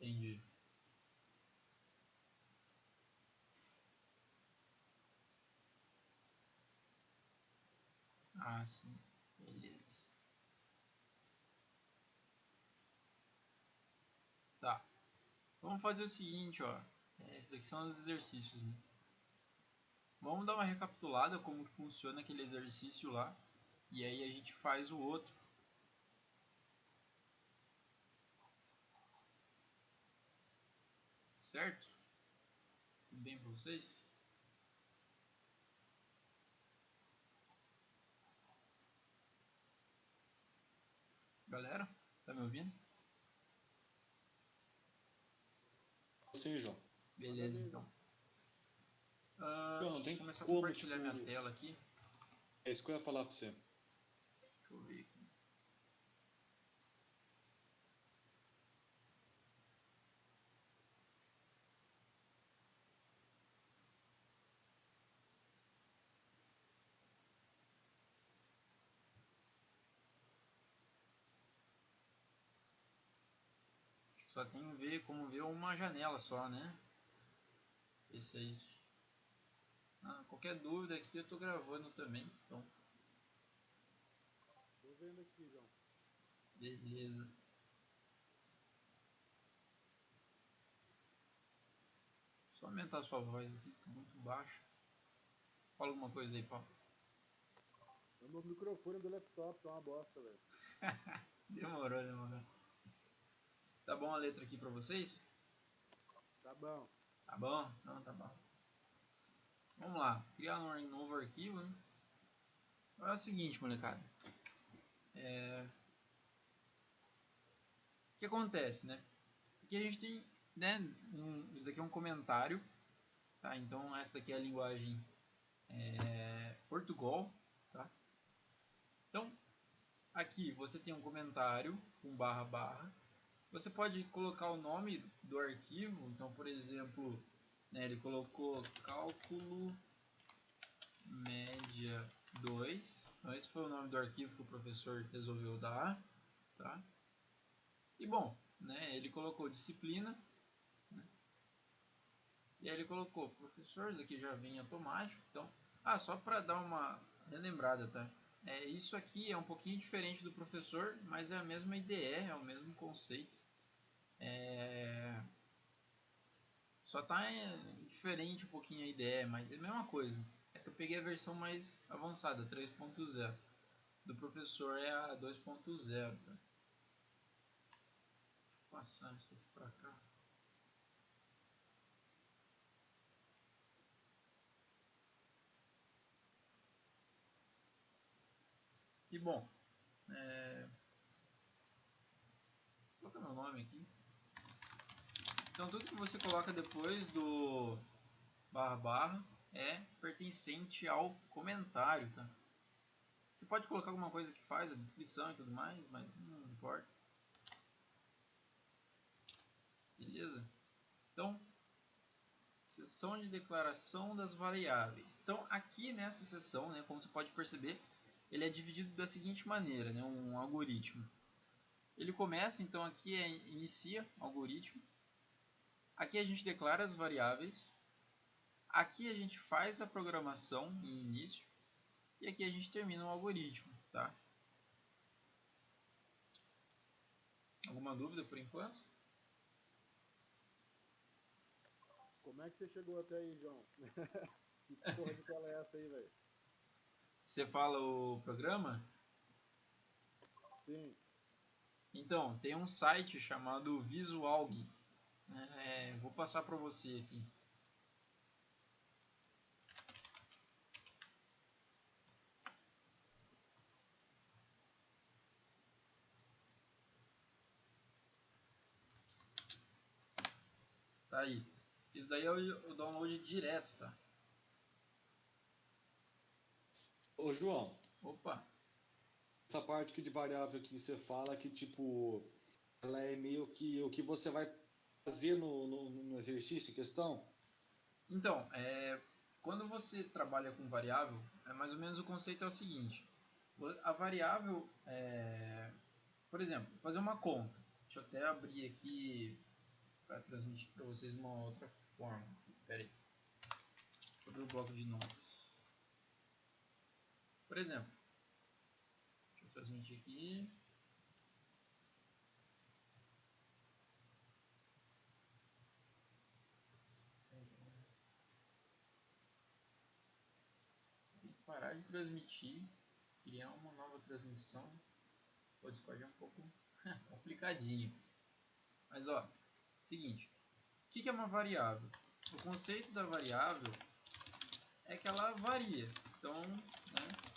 Entendi. Ah, sim. Beleza. Tá. Vamos fazer o seguinte, ó. É, esses daqui são os exercícios, né? Vamos dar uma recapitulada como funciona aquele exercício lá. E aí a gente faz o outro. Certo? Tudo bem para vocês? Galera, tá me ouvindo? Sim, João. Beleza, então. Uh, João, não tem começar a compartilhar minha tela aqui. É isso que eu ia falar pra você. Deixa eu ver aqui. Só tem ver como ver uma janela só, né? Esse aí. Ah, qualquer dúvida aqui eu tô gravando também, então Tô vendo aqui, João. beleza. Só aumentar a sua voz aqui, tá muito baixa. Fala alguma coisa aí, Paulo. O meu microfone do laptop tá uma bosta, velho. Demorou, demorou. Tá bom a letra aqui pra vocês? Tá bom. Tá bom? Não, tá bom. Vamos lá, criar um novo arquivo. Né? É o seguinte, molecada. É... O que acontece, né? Aqui a gente tem, né? Um... Isso aqui é um comentário, tá? Então essa daqui é a linguagem é... Portugal, tá? Então aqui você tem um comentário com barra barra. Você pode colocar o nome do arquivo. Então, por exemplo, né, ele colocou cálculo média 2. Então, esse foi o nome do arquivo que o professor resolveu dar. Tá? E bom, né, ele colocou disciplina. Né, e aí ele colocou professor, isso aqui já vem automático. Então, ah, só para dar uma relembrada, tá? É, isso aqui é um pouquinho diferente do professor, mas é a mesma IDE, é o mesmo conceito. É... Só tá é, diferente um pouquinho a IDE, mas é a mesma coisa. É que eu peguei a versão mais avançada, 3.0. Do professor é a 2.0, tá? Passar isso aqui pra cá. E bom, é... Vou colocar meu nome aqui. Então tudo que você coloca depois do barra barra é pertencente ao comentário, tá? Você pode colocar alguma coisa que faz a descrição e tudo mais, mas não importa. Beleza? Então, seção de declaração das variáveis. Então, aqui nessa seção, né, como você pode perceber, ele é dividido da seguinte maneira, né, um algoritmo. Ele começa, então aqui é inicia algoritmo. Aqui a gente declara as variáveis. Aqui a gente faz a programação em início. E aqui a gente termina o algoritmo, tá? Alguma dúvida por enquanto? Como é que você chegou até aí, João? que porra de tela é essa aí, velho? Você fala o programa? Sim. Então, tem um site chamado Visualg. É, vou passar para você aqui. Tá aí. Isso daí é o o download direto, tá? Ô, João, Opa, essa parte aqui de variável que você fala que, tipo, ela é meio que o que você vai fazer no, no, no exercício em questão? Então, é, quando você trabalha com variável, é mais ou menos o conceito é o seguinte: a variável, é, por exemplo, fazer uma conta. Deixa eu até abrir aqui para transmitir para vocês uma outra forma. Pera aí. Deixa eu abrir o bloco de notas. Por exemplo, deixa eu transmitir aqui. Tem que parar de transmitir, criar uma nova transmissão. O Discord é um pouco complicadinho. Mas ó, seguinte, o que, é uma variável? O conceito da variável é que ela varia. Então, né?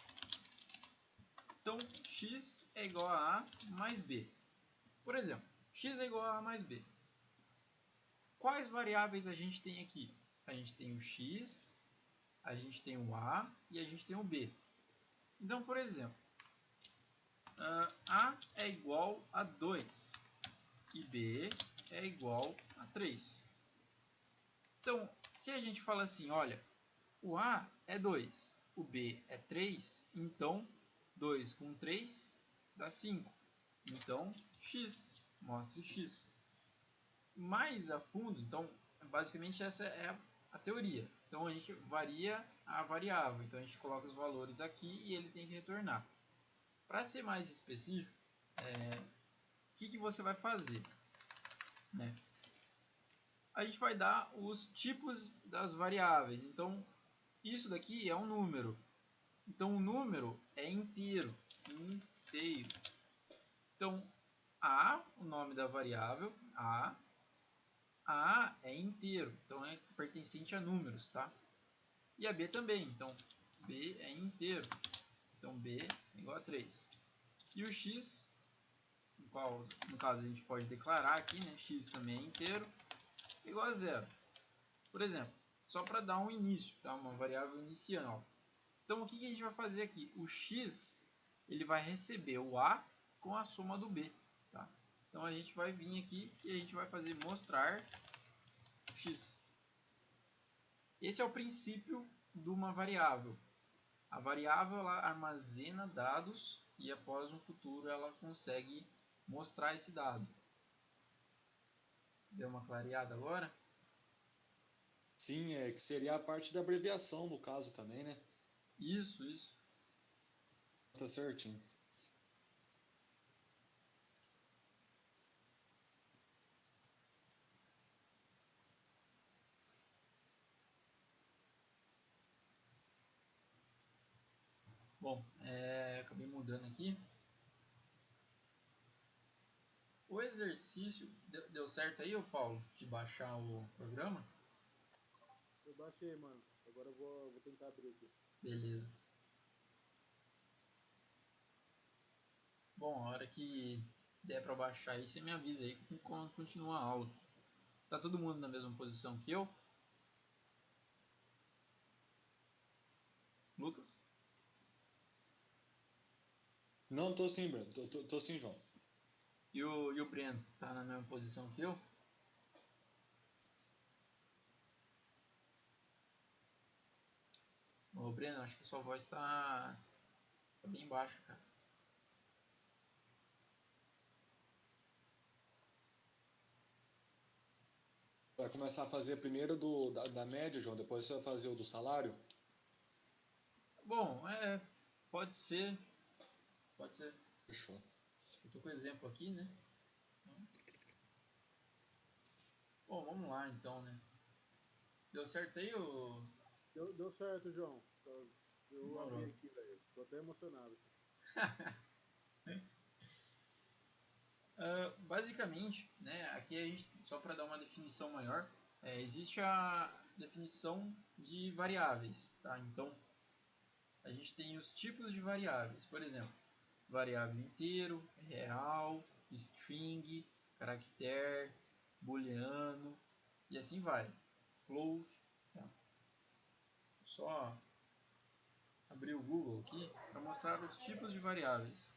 Então x é igual a a mais b. Por exemplo, x é igual a a mais b. Quais variáveis a gente tem aqui? A gente tem o x, a gente tem o a e a gente tem o b. Então, por exemplo, uh, a é igual a 2 e b é igual a 3. Então, se a gente fala assim, olha, o A é 2, o B é 3, então 2 com 3 dá 5. Então, x, mostre x. Mais a fundo, então, basicamente essa é a, teoria. Então, a gente varia a variável. Então, a gente coloca os valores aqui e ele tem que retornar. Para ser mais específico, é, o que, que você vai fazer? Né? A gente vai dar os tipos das variáveis. Então, isso daqui é um número. Então, o número é inteiro. Inteiro. Então, A, o nome da variável, A. A é inteiro. Então, é pertencente a números, tá? E a B também. Então, B é inteiro. Então, B é igual a 3. E o X, no, qual, no caso a gente pode declarar aqui, né? X também é inteiro, igual a zero. Por exemplo, só para dar um início, tá? uma variável inicial. Então, o que, a gente vai fazer aqui? O x ele vai receber o a com a soma do b. Tá? Então, a gente vai vir aqui e a gente vai fazer mostrar x. Esse é o princípio de uma variável. A variável ela armazena dados e após um futuro ela consegue mostrar esse dado. Deu uma clareada agora? Sim, é que seria a parte da abreviação no caso também, né? Isso, isso. Tá certinho. Bom, é, acabei mudando aqui. O exercício deu, deu certo aí, ô Paulo, de baixar o programa? Eu baixei, mano. Agora eu vou, vou tentar abrir aqui. Beleza. Bom, a hora que der pra baixar aí, você me avisa aí que continua a aula. Tá todo mundo na mesma posição que eu? Lucas? Não, tô sim, Breno. Tô, tô, tô sim, João. E o, e o Breno? Tá na mesma posição que eu? Ô Breno, acho que sua voz tá, tá bem baixa, cara. Vai começar a fazer primeiro do, da, da média, João, depois você vai fazer o do salário? Bom, é, pode ser. Pode ser. Fechou. Eu tô com o exemplo aqui, né? Bom, vamos lá então, né? Deu certo aí o. Deu, deu certo, João. Eu abri aqui, velho. Tô até emocionado. Ah, basicamente, né, aqui a gente, só para dar uma definição maior, é, existe a definição de variáveis. Tá? Então, a gente tem os tipos de variáveis. Por exemplo, variável inteiro, real, string, caractere, booleano e assim vai. Float. Tá? Só abrir o Google aqui para mostrar os tipos de variáveis.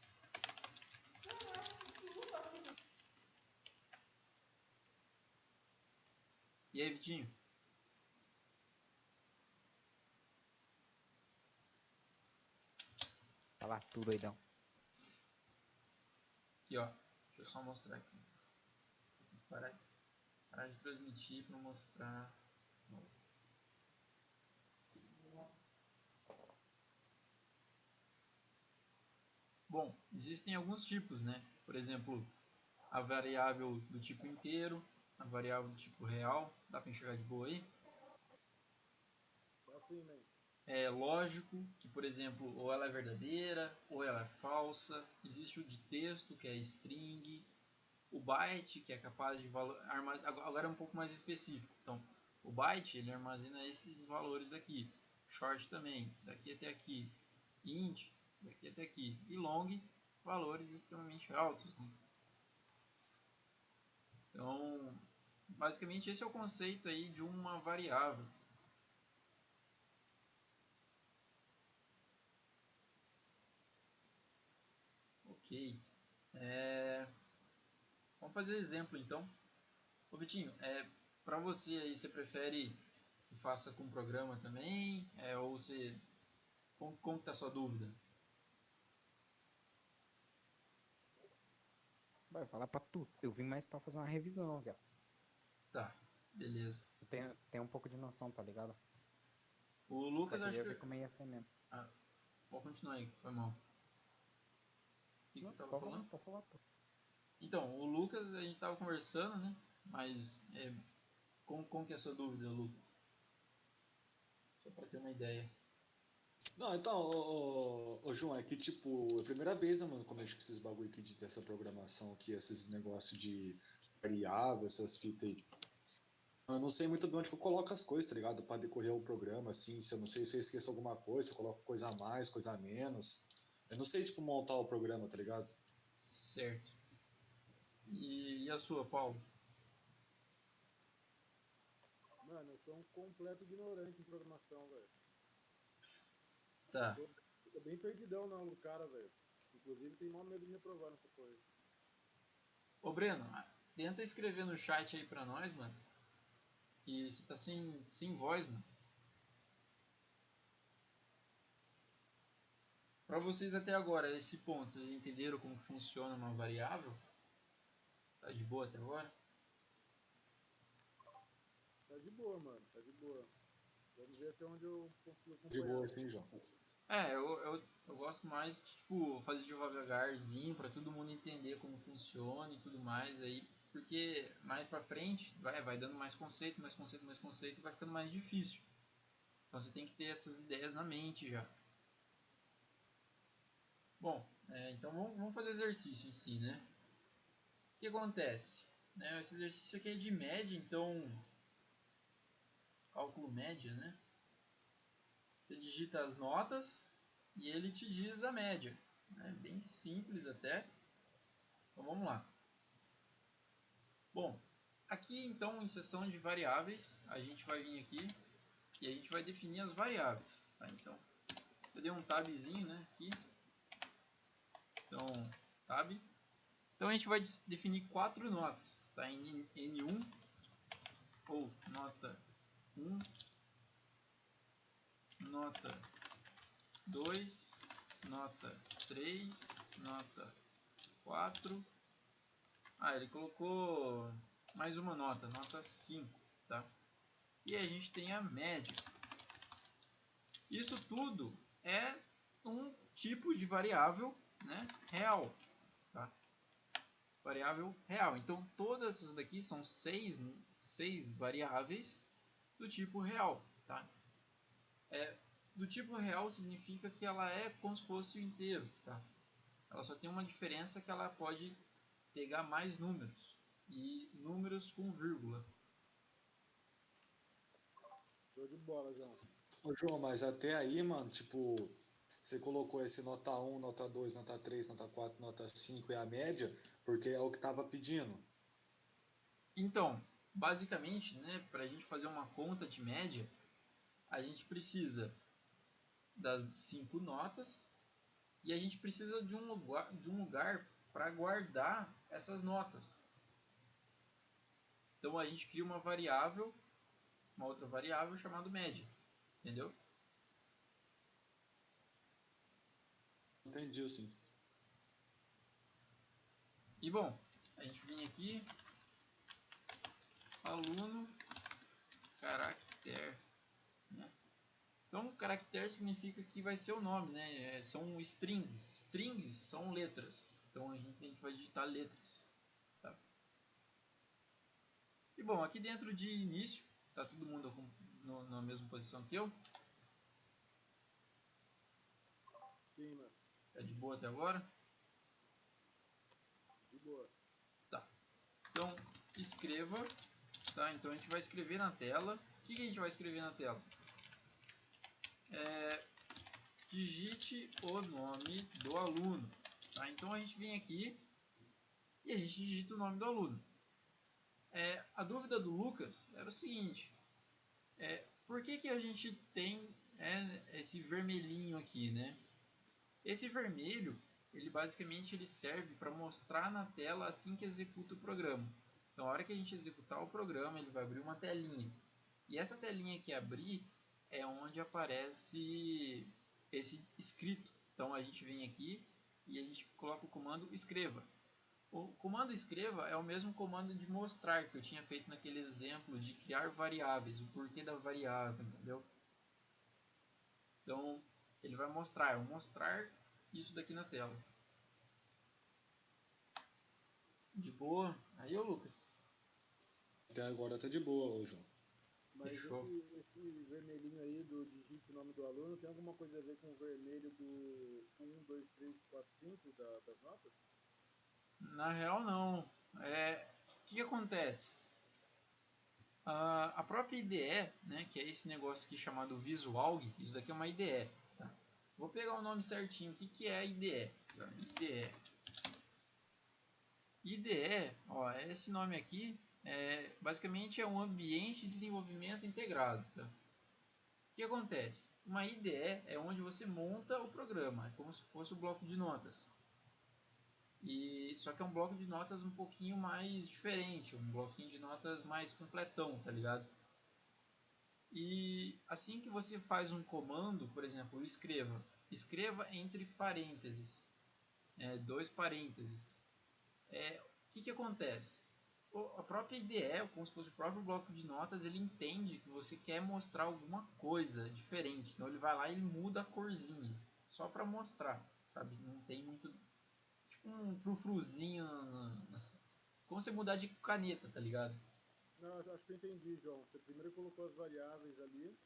E aí, Vitinho? Fala tudo, doidão. Aqui, ó. Deixa eu só mostrar aqui. Vou parar parar de transmitir para mostrar. Bom, existem alguns tipos, né? Por exemplo, a variável do tipo inteiro, a variável do tipo real, dá para enxergar de boa aí? É lógico que, por exemplo, ou ela é verdadeira ou ela é falsa. Existe o de texto, que é string, o byte, que é capaz de armazenar. Agora é um pouco mais específico. Então, o byte ele armazena esses valores aqui. Short também, daqui até aqui. Int, daqui até aqui. E long, valores extremamente altos. Né? Então, basicamente esse é o conceito aí de uma variável. Ok. É... Vamos fazer exemplo então. Ô Vitinho, é, para você aí, você prefere que faça com programa também? É, ou você. Como, como tá a sua dúvida? Vai falar pra tu. Eu vim mais pra fazer uma revisão, cara. Tá, beleza. Eu tenho, tenho um pouco de noção, tá ligado? O Lucas acho que. como ia ser mesmo. Ah, pode continuar aí, foi mal. O que, que Não, você tava falando? falar. Então, o Lucas, a gente tava conversando, né? Mas, é, como, como que é a sua dúvida, Lucas? Só pra ter uma ideia. Não, então, ô, ô, ô, João, é que tipo, é a primeira vez, né, mano, como eu que esses bagulho aqui de ter essa programação aqui, esses negócios de variável, essas fitas aí. Eu não sei muito bem onde que eu coloco as coisas, tá ligado? Pra decorrer o programa, assim, se eu não sei se eu esqueço alguma coisa, se eu coloco coisa a mais, coisa a menos. Eu não sei, tipo, montar o programa, tá ligado? Certo. E, e a sua, Paulo? Mano, eu sou um completo ignorante em programação, velho. Tá. Tô bem perdidão na aula do cara, velho. Inclusive tem maior medo de reprovar nessa coisa. Ô, Breno, tenta escrever no chat aí pra nós, mano. Que você tá sem, sem voz, mano. Pra vocês até agora, esse ponto, vocês entenderam como funciona uma variável? Tá de boa até agora? Tá de boa, mano. Tá de boa. Vamos ver até onde eu consigo De acompanhar. boa, assim, João. É, eu, eu, eu gosto mais de, tipo, fazer devagarzinho pra todo mundo entender como funciona e tudo mais aí, porque mais pra frente vai, vai dando mais conceito, mais conceito, mais conceito e vai ficando mais difícil. Então você tem que ter essas ideias na mente já. Bom, é, então vamos, vamos fazer o exercício em si, né? O que acontece? Né, esse exercício aqui é de média, então cálculo média, né? Você digita as notas e ele te diz a média. É bem simples até. Então vamos lá. Bom, aqui então em seção de variáveis, a gente vai vir aqui e a gente vai definir as variáveis. Tá? Então, eu dei um tabzinho né, aqui. Então, tab. Então a gente vai definir quatro notas. Tá? Em N1 ou nota 1 nota 2, nota 3, nota 4. Ah, ele colocou mais uma nota, nota 5, tá? E a gente tem a média. Isso tudo é um tipo de variável, né, real, tá? Variável real. Então todas essas daqui são seis, seis variáveis do tipo real, tá? É, do tipo real significa que ela é como se fosse o inteiro, tá? Ela só tem uma diferença que ela pode pegar mais números e números com vírgula. Show de bola, João. Ô, João, mas até aí, mano, tipo, você colocou esse nota 1, nota 2, nota 3, nota 4, nota 5 e a média, porque é o que tava pedindo. Então, basicamente, né, para a gente fazer uma conta de média, a gente precisa das cinco notas e a gente precisa de um lugar, de um lugar para guardar essas notas. Então a gente cria uma variável, uma outra variável chamada média, entendeu? Entendi, sim. E bom, a gente vem aqui, aluno caractere. Então, caractere significa que vai ser o nome, né? É, são strings. Strings são letras. Então, a gente tem que digitar letras. Tá? E bom, aqui dentro de início, tá todo mundo no, na mesma posição que eu. Sim, mano. Tá de boa até agora? De boa. Tá. Então, escreva. Tá? Então, a gente vai escrever na tela. O que, que a gente vai escrever na tela? É, digite o nome do aluno. Tá? Então, a gente vem aqui e a gente digita o nome do aluno. É, a dúvida do Lucas era o seguinte. É, por que, que a gente tem é, esse vermelhinho aqui, né? Esse vermelho, ele basicamente ele serve para mostrar na tela assim que executa o programa. Então, a hora que a gente executar o programa, ele vai abrir uma telinha. E essa telinha que abrir é onde aparece esse escrito. Então, a gente vem aqui e a gente coloca o comando escreva. O comando escreva é o mesmo comando de mostrar que eu tinha feito naquele exemplo de criar variáveis, o porquê da variável, entendeu? Então, ele vai mostrar, eu mostrar isso daqui na tela. De boa? Aí, ô Lucas. Até agora tá de boa, ô João. Mas Fechou. esse, esse vermelhinho aí do digite o nome do aluno tem alguma coisa a ver com o vermelho do 1, 2, 3, 4, 5 da, das notas? Na real, não. É, o que, que acontece? Ah, a própria IDE, né, que é esse negócio aqui chamado Visualg, isso daqui é uma IDE. Tá? Vou pegar o nome certinho. O que, que é a IDE? IDE. IDE, ó, esse nome aqui, é, basicamente é um ambiente de desenvolvimento integrado. Tá? O que acontece? Uma IDE é onde você monta o programa, é como se fosse o bloco de notas. E só que é um bloco de notas um pouquinho mais diferente, um bloquinho de notas mais completão, tá ligado? E assim que você faz um comando, por exemplo, escreva, escreva entre parênteses, é, dois parênteses. É, o que, que acontece? A própria IDE, como se fosse o próprio bloco de notas, ele entende que você quer mostrar alguma coisa diferente. Então ele vai lá e ele muda a corzinha, só para mostrar, sabe? Não tem muito um frufruzinho. Como você mudar de caneta, tá ligado? Não, acho que eu entendi, João. Você primeiro colocou as variáveis ali,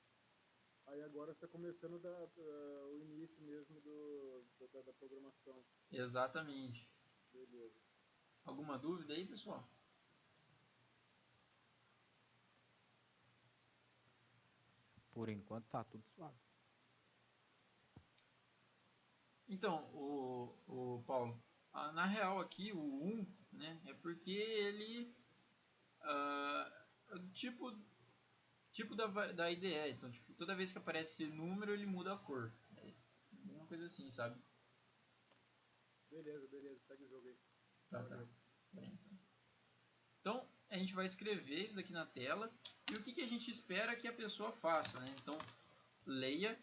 aí agora está começando da, da, o início mesmo do, da, da programação. Exatamente. Beleza. Alguma dúvida aí, pessoal? Por enquanto tá tudo suave. Então, o, o Paulo, ah, na real aqui o 1 né, é porque ele uh, tipo tipo da, da IDE, então tipo, toda vez que aparece esse número ele muda a cor. É uma coisa assim, sabe? Beleza, beleza, segue o jogo aí. Tá, tá. Bem, então. então a gente vai escrever isso daqui na tela e o que, que a gente espera que a pessoa faça, né? Então leia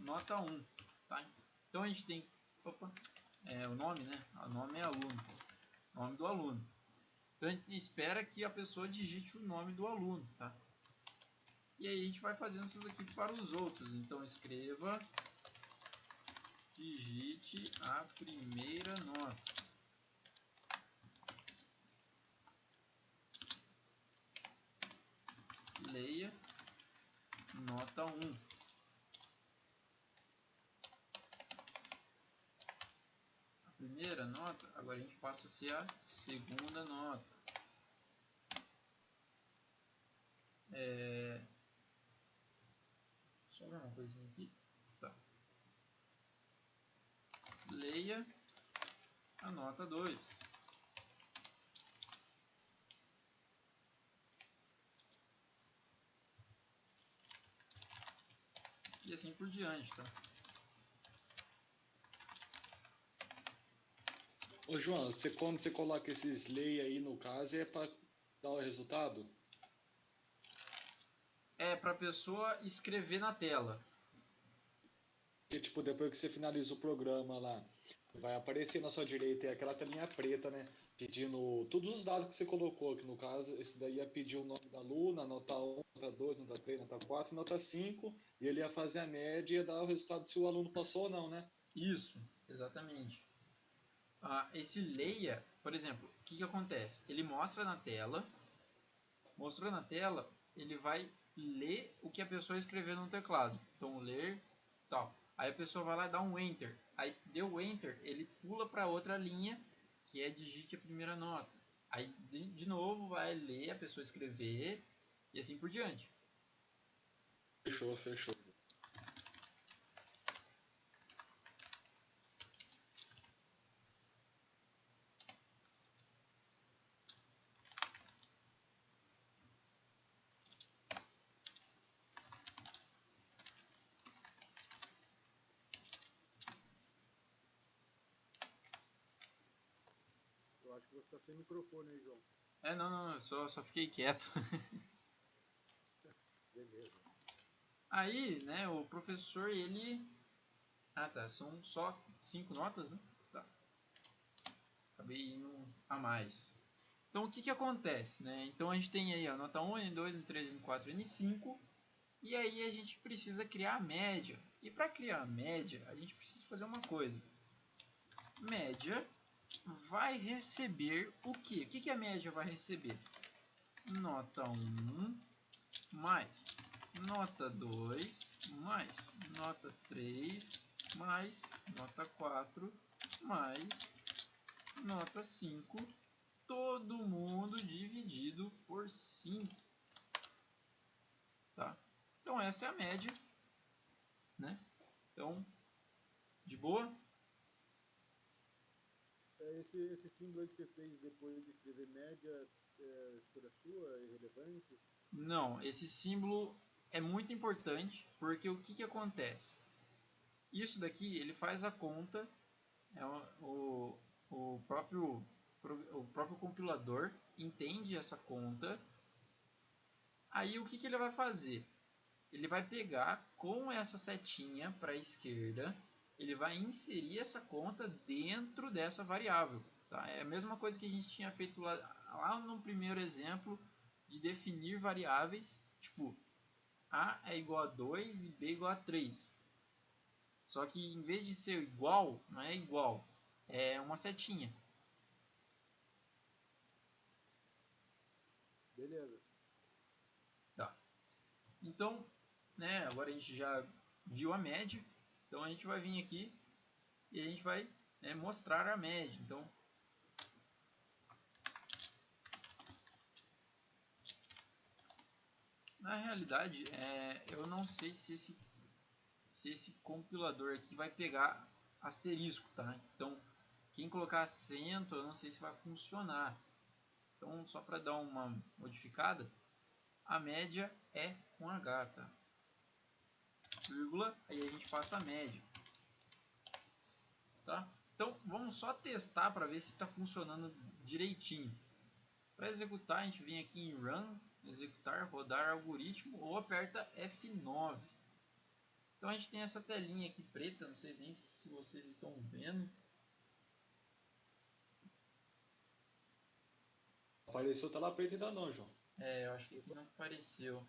nota 1, tá? Então a gente tem opa, é, o nome, né? O nome é aluno, nome do aluno. Então a gente espera que a pessoa digite o nome do aluno, tá? E aí a gente vai fazendo isso aqui para os outros. Então escreva, digite a primeira nota. Leia nota 1. primeira nota, agora a gente passa a ser a segunda nota. É... Só uma coisinha aqui. Tá. Leia a nota 2. E assim por diante, tá? Ô João, você, quando você coloca esses lei aí no caso, é para dar o resultado? É para a pessoa escrever na tela. E, tipo, depois que você finaliza o programa lá, vai aparecer na sua direita é aquela telinha preta, né? pedindo todos os dados que você colocou, que no caso, esse daí ia pedir o nome da aluna, nota 1, nota 2, nota 3, nota 4, nota 5, e ele ia fazer a média e ia dar o resultado se o aluno passou ou não, né? Isso, exatamente. Ah, esse leia, por exemplo, o que, que acontece? Ele mostra na tela, mostrou na tela, ele vai ler o que a pessoa escreveu no teclado. Então, ler, tal. Aí a pessoa vai lá dá um Enter. Aí deu Enter, ele pula para outra linha, que é digite a primeira nota. Aí, de novo, vai ler a pessoa escrever e assim por diante. Fechou, fechou. Eu acho que você tá sem microfone aí, João. É, não, não, eu só, só fiquei quieto. Beleza. Aí, né, o professor, ele... Ah, tá, são só cinco notas, né? Tá. Acabei indo a mais. Então, o que que acontece, né? Então, a gente tem aí a nota 1, N2, N3, N4, N5. E aí, a gente precisa criar a média. E para criar a média, a gente precisa fazer uma coisa. Média vai receber o quê? O que, que a média vai receber? Nota 1 mais nota 2 mais nota 3 mais nota 4 mais nota 5 todo mundo dividido por 5 tá? então essa é a média né? então de boa? É, Esse, esse que você fez depois de escrever média, é escolha sua, é irrelevante? Não, esse símbolo é muito importante porque o que, que acontece? Isso daqui ele faz a conta, é o, o, próprio, o próprio compilador entende essa conta. Aí o que, que ele vai fazer? Ele vai pegar com essa setinha para a esquerda, ele vai inserir essa conta dentro dessa variável. Tá? É a mesma coisa que a gente tinha feito lá, lá no primeiro exemplo de definir variáveis, tipo A é igual a 2 e B é igual a 3. Só que em vez de ser igual, não é igual, é uma setinha. Beleza. Tá. Então, né, agora a gente já viu a média, então a gente vai vir aqui e a gente vai né, mostrar a média. Então, na realidade, é, eu não sei se esse, se esse compilador aqui vai pegar asterisco, tá? Então, quem colocar acento, eu não sei se vai funcionar. Então, só para dar uma modificada, a média é com H, tá? Vírgula, aí a gente passa a média. Tá? Então, vamos só testar para ver se está funcionando direitinho. Para executar, a gente vem aqui em Run, executar, rodar algoritmo ou aperta F9. Então a gente tem essa telinha aqui preta, não sei nem se vocês estão vendo. Apareceu tela preta ainda não, João. É, eu acho que aqui não apareceu.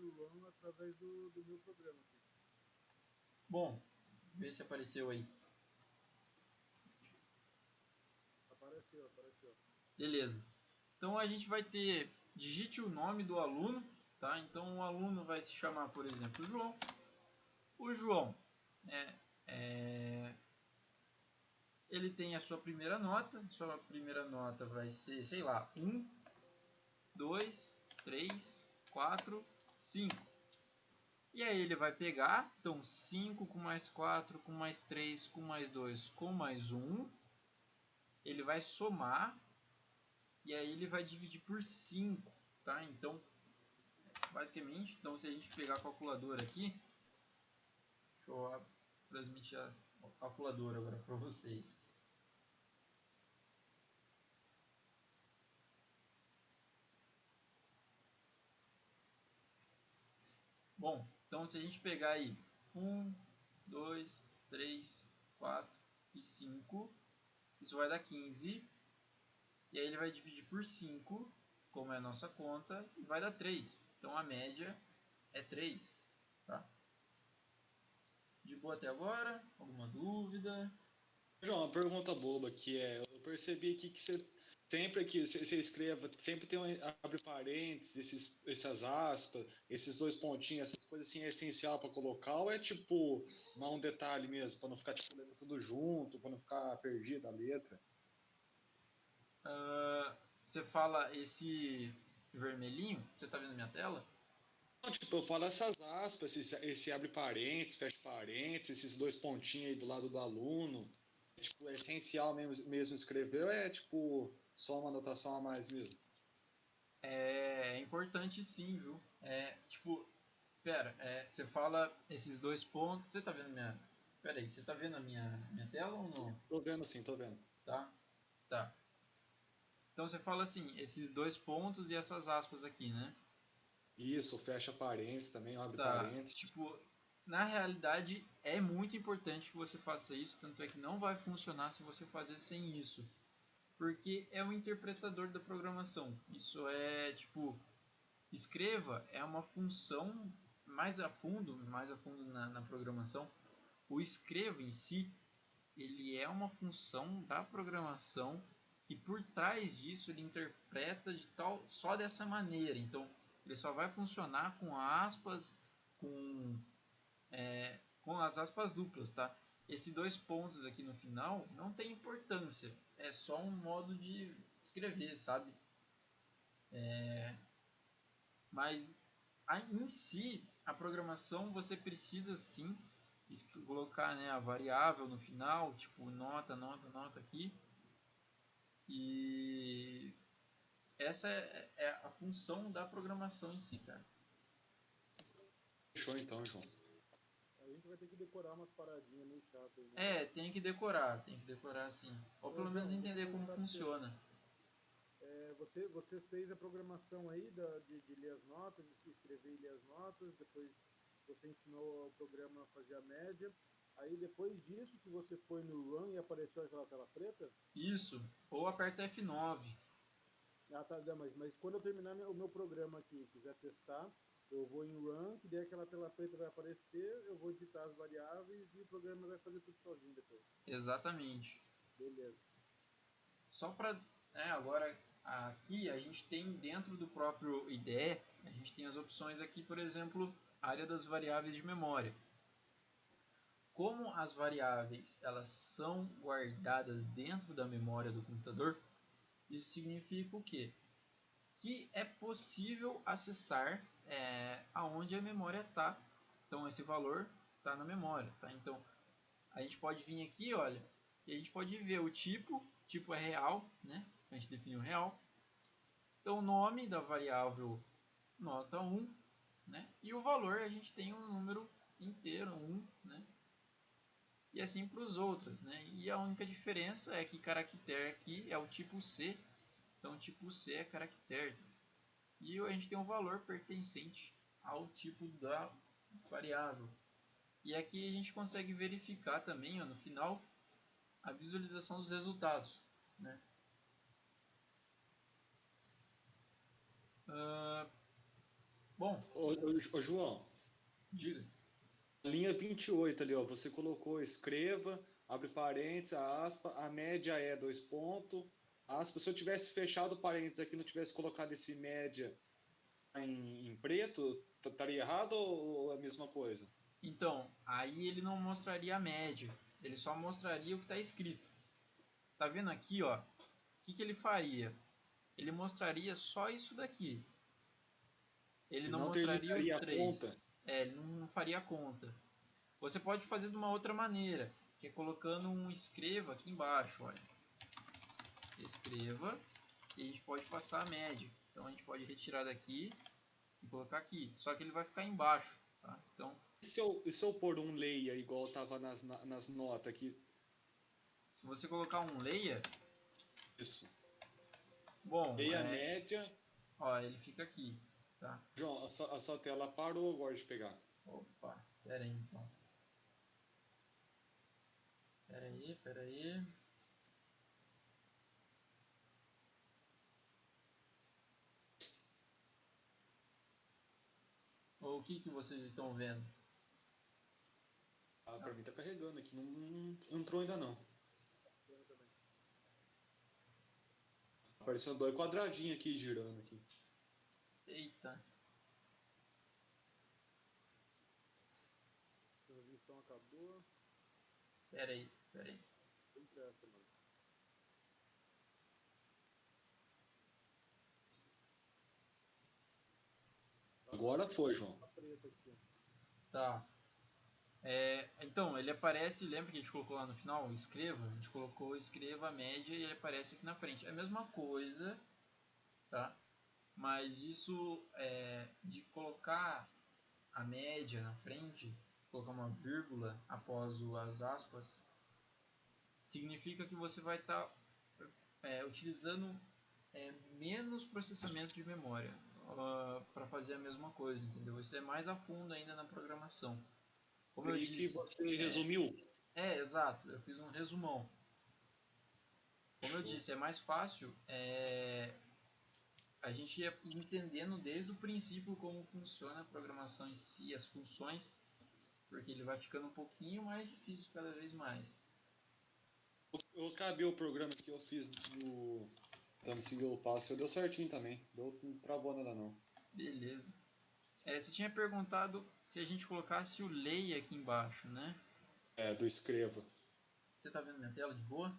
Run através do, do meu programa aqui. Bom, vê se apareceu aí. Apareceu, apareceu. Beleza. Então a gente vai ter, digite o nome do aluno, tá? Então o aluno vai se chamar, por exemplo, João. O João, é, é, ele tem a sua primeira nota, sua primeira nota vai ser, sei lá, 1, 2, 3, 4, 5. E aí ele vai pegar, então 5 com mais 4, com mais 3, com mais 2, com mais 1. Ele vai somar e aí ele vai dividir por 5, tá? Então, basicamente, então se a gente pegar a calculadora aqui, deixa eu transmitir a calculadora agora para vocês. Bom, então se a gente pegar aí 1, 2, 3, 4 e 5, isso vai dar 15. E aí ele vai dividir por 5, como é a nossa conta, e vai dar 3. Então a média é 3. Tá? De boa até agora? Alguma dúvida? João, uma pergunta boba que é, eu percebi aqui que você sempre que você escreva, sempre tem um, abre parênteses, esses, essas aspas, esses dois pontinhos, essas coisas assim é essencial para colocar ou é tipo não um detalhe mesmo, para não ficar tipo letra tudo junto, para não ficar perdida a letra? Uh, você fala esse vermelhinho, você está vendo minha tela? Não, tipo, eu falo essas aspas, esse, esse abre parênteses, fecha parênteses, esses dois pontinhos aí do lado do aluno. É, tipo, é essencial mesmo, mesmo escrever ou é tipo só uma anotação a mais mesmo? É, é importante sim, viu? É, tipo, pera, é, você fala esses dois pontos. Você tá vendo minha. Pera aí, você tá vendo a minha, minha tela ou não? Tô vendo sim, tô vendo. Tá? Tá. Então você fala assim, esses dois pontos e essas aspas aqui, né? Isso, fecha parênteses também, abre tá. parênteses. Tipo, na realidade é muito importante que você faça isso, tanto é que não vai funcionar se você fazer sem isso. Porque é o interpretador da programação. Isso é tipo escreva é uma função mais a fundo, mais a fundo na, na programação. O escreva em si, ele é uma função da programação que por trás disso ele interpreta de tal só dessa maneira. Então ele só vai funcionar com aspas, com é, com as aspas duplas, tá? Esses dois pontos aqui no final não tem importância, é só um modo de escrever, sabe? É, mas em si, a programação você precisa sim colocar né, a variável no final, tipo nota, nota, nota aqui, e essa é, é a função da programação em si, cara. Fechou então, João. Ter que decorar umas paradinhas meio chatas. Né? É, tem que decorar, tem que decorar sim. Ou pelo menos entender como funciona. É, você, você fez a programação aí da, de, de ler as notas, de escrever e ler as notas, depois você ensinou o programa a fazer a média. Aí depois disso que você foi no run e apareceu aquela tela preta? Isso, ou aperta F9. Ah, tá, mas, mas quando eu terminar o meu programa aqui quiser testar, eu vou em run, que daí aquela tela preta vai aparecer, eu vou digitar as variáveis e o programa vai fazer tudo sozinho depois. Exatamente. Beleza. Só para, é, agora aqui a gente tem dentro do próprio IDE, a gente tem as opções aqui, por exemplo, área das variáveis de memória como as variáveis elas são guardadas dentro da memória do computador, isso significa o quê? Que é possível acessar é, aonde a memória está. Então esse valor está na memória. Tá? Então a gente pode vir aqui, olha, e a gente pode ver o tipo, tipo é real, né? A gente definiu real. Então o nome da variável nota 1, né? E o valor a gente tem um número inteiro, 1, né? e assim para os outros. Né? E a única diferença é que caractere aqui é o tipo C, então tipo C é caractere. E a gente tem um valor pertencente ao tipo da variável. E aqui a gente consegue verificar também ó, no final a visualização dos resultados. Né? Uh, bom. Ô, ô, João. Diga. Linha 28 ali, ó, você colocou escreva, abre parênteses, aspa, a média é dois pontos, aspa. Se eu tivesse fechado parênteses aqui, não tivesse colocado esse média em, em preto, estaria errado ou é a mesma coisa? Então, aí ele não mostraria a média, ele só mostraria o que está escrito. Tá vendo aqui, ó? O que, que ele faria? Ele mostraria só isso daqui. Ele não, não mostraria os três. É, ele não faria conta. Você pode fazer de uma outra maneira, que é colocando um escreva aqui embaixo, olha. Escreva e a gente pode passar a média. Então a gente pode retirar daqui e colocar aqui. Só que ele vai ficar embaixo, tá? Então e se eu, e se eu pôr um leia igual estava nas, nas notas aqui? Se você colocar um leia. Isso. Bom. Leia é, média. Ó, ele fica aqui. Tá. João, a sua, a sua tela parou agora de pegar? Opa, pera aí então. Pera aí, pera aí. Ou o que, que vocês estão vendo? Ah, pra mim tá carregando aqui, não, não, não entrou ainda não. Aparecendo dois quadradinhos aqui girando aqui. Eita. Transmissão acabou. Pera aí, pera aí. Sempre essa, mano. Agora foi, João. Tá. Tá. É, então, ele aparece, lembra que a gente colocou lá no final, escreva? A gente colocou escreva a média e ele aparece aqui na frente. É a mesma coisa, tá? Mas isso é, de colocar a média na frente, colocar uma vírgula após as aspas, significa que você vai estar é, utilizando é, menos processamento de memória para fazer a mesma coisa, entendeu? Isso é mais a fundo ainda na programação. Como eu E que disse, você é, resumiu. é, exato. Eu fiz um resumão. Como eu disse, é mais fácil é, a gente ir entendendo desde o princípio como funciona a programação em si, as funções, porque ele vai ficando um pouquinho mais difícil cada vez mais. Eu acabei o programa que eu fiz no. Tentando seguir o passo, deu certinho também. Deu, não travou nada não. Beleza. É, você tinha perguntado se a gente colocasse o lei aqui embaixo, né? É, do escreva. Você tá vendo minha tela de boa?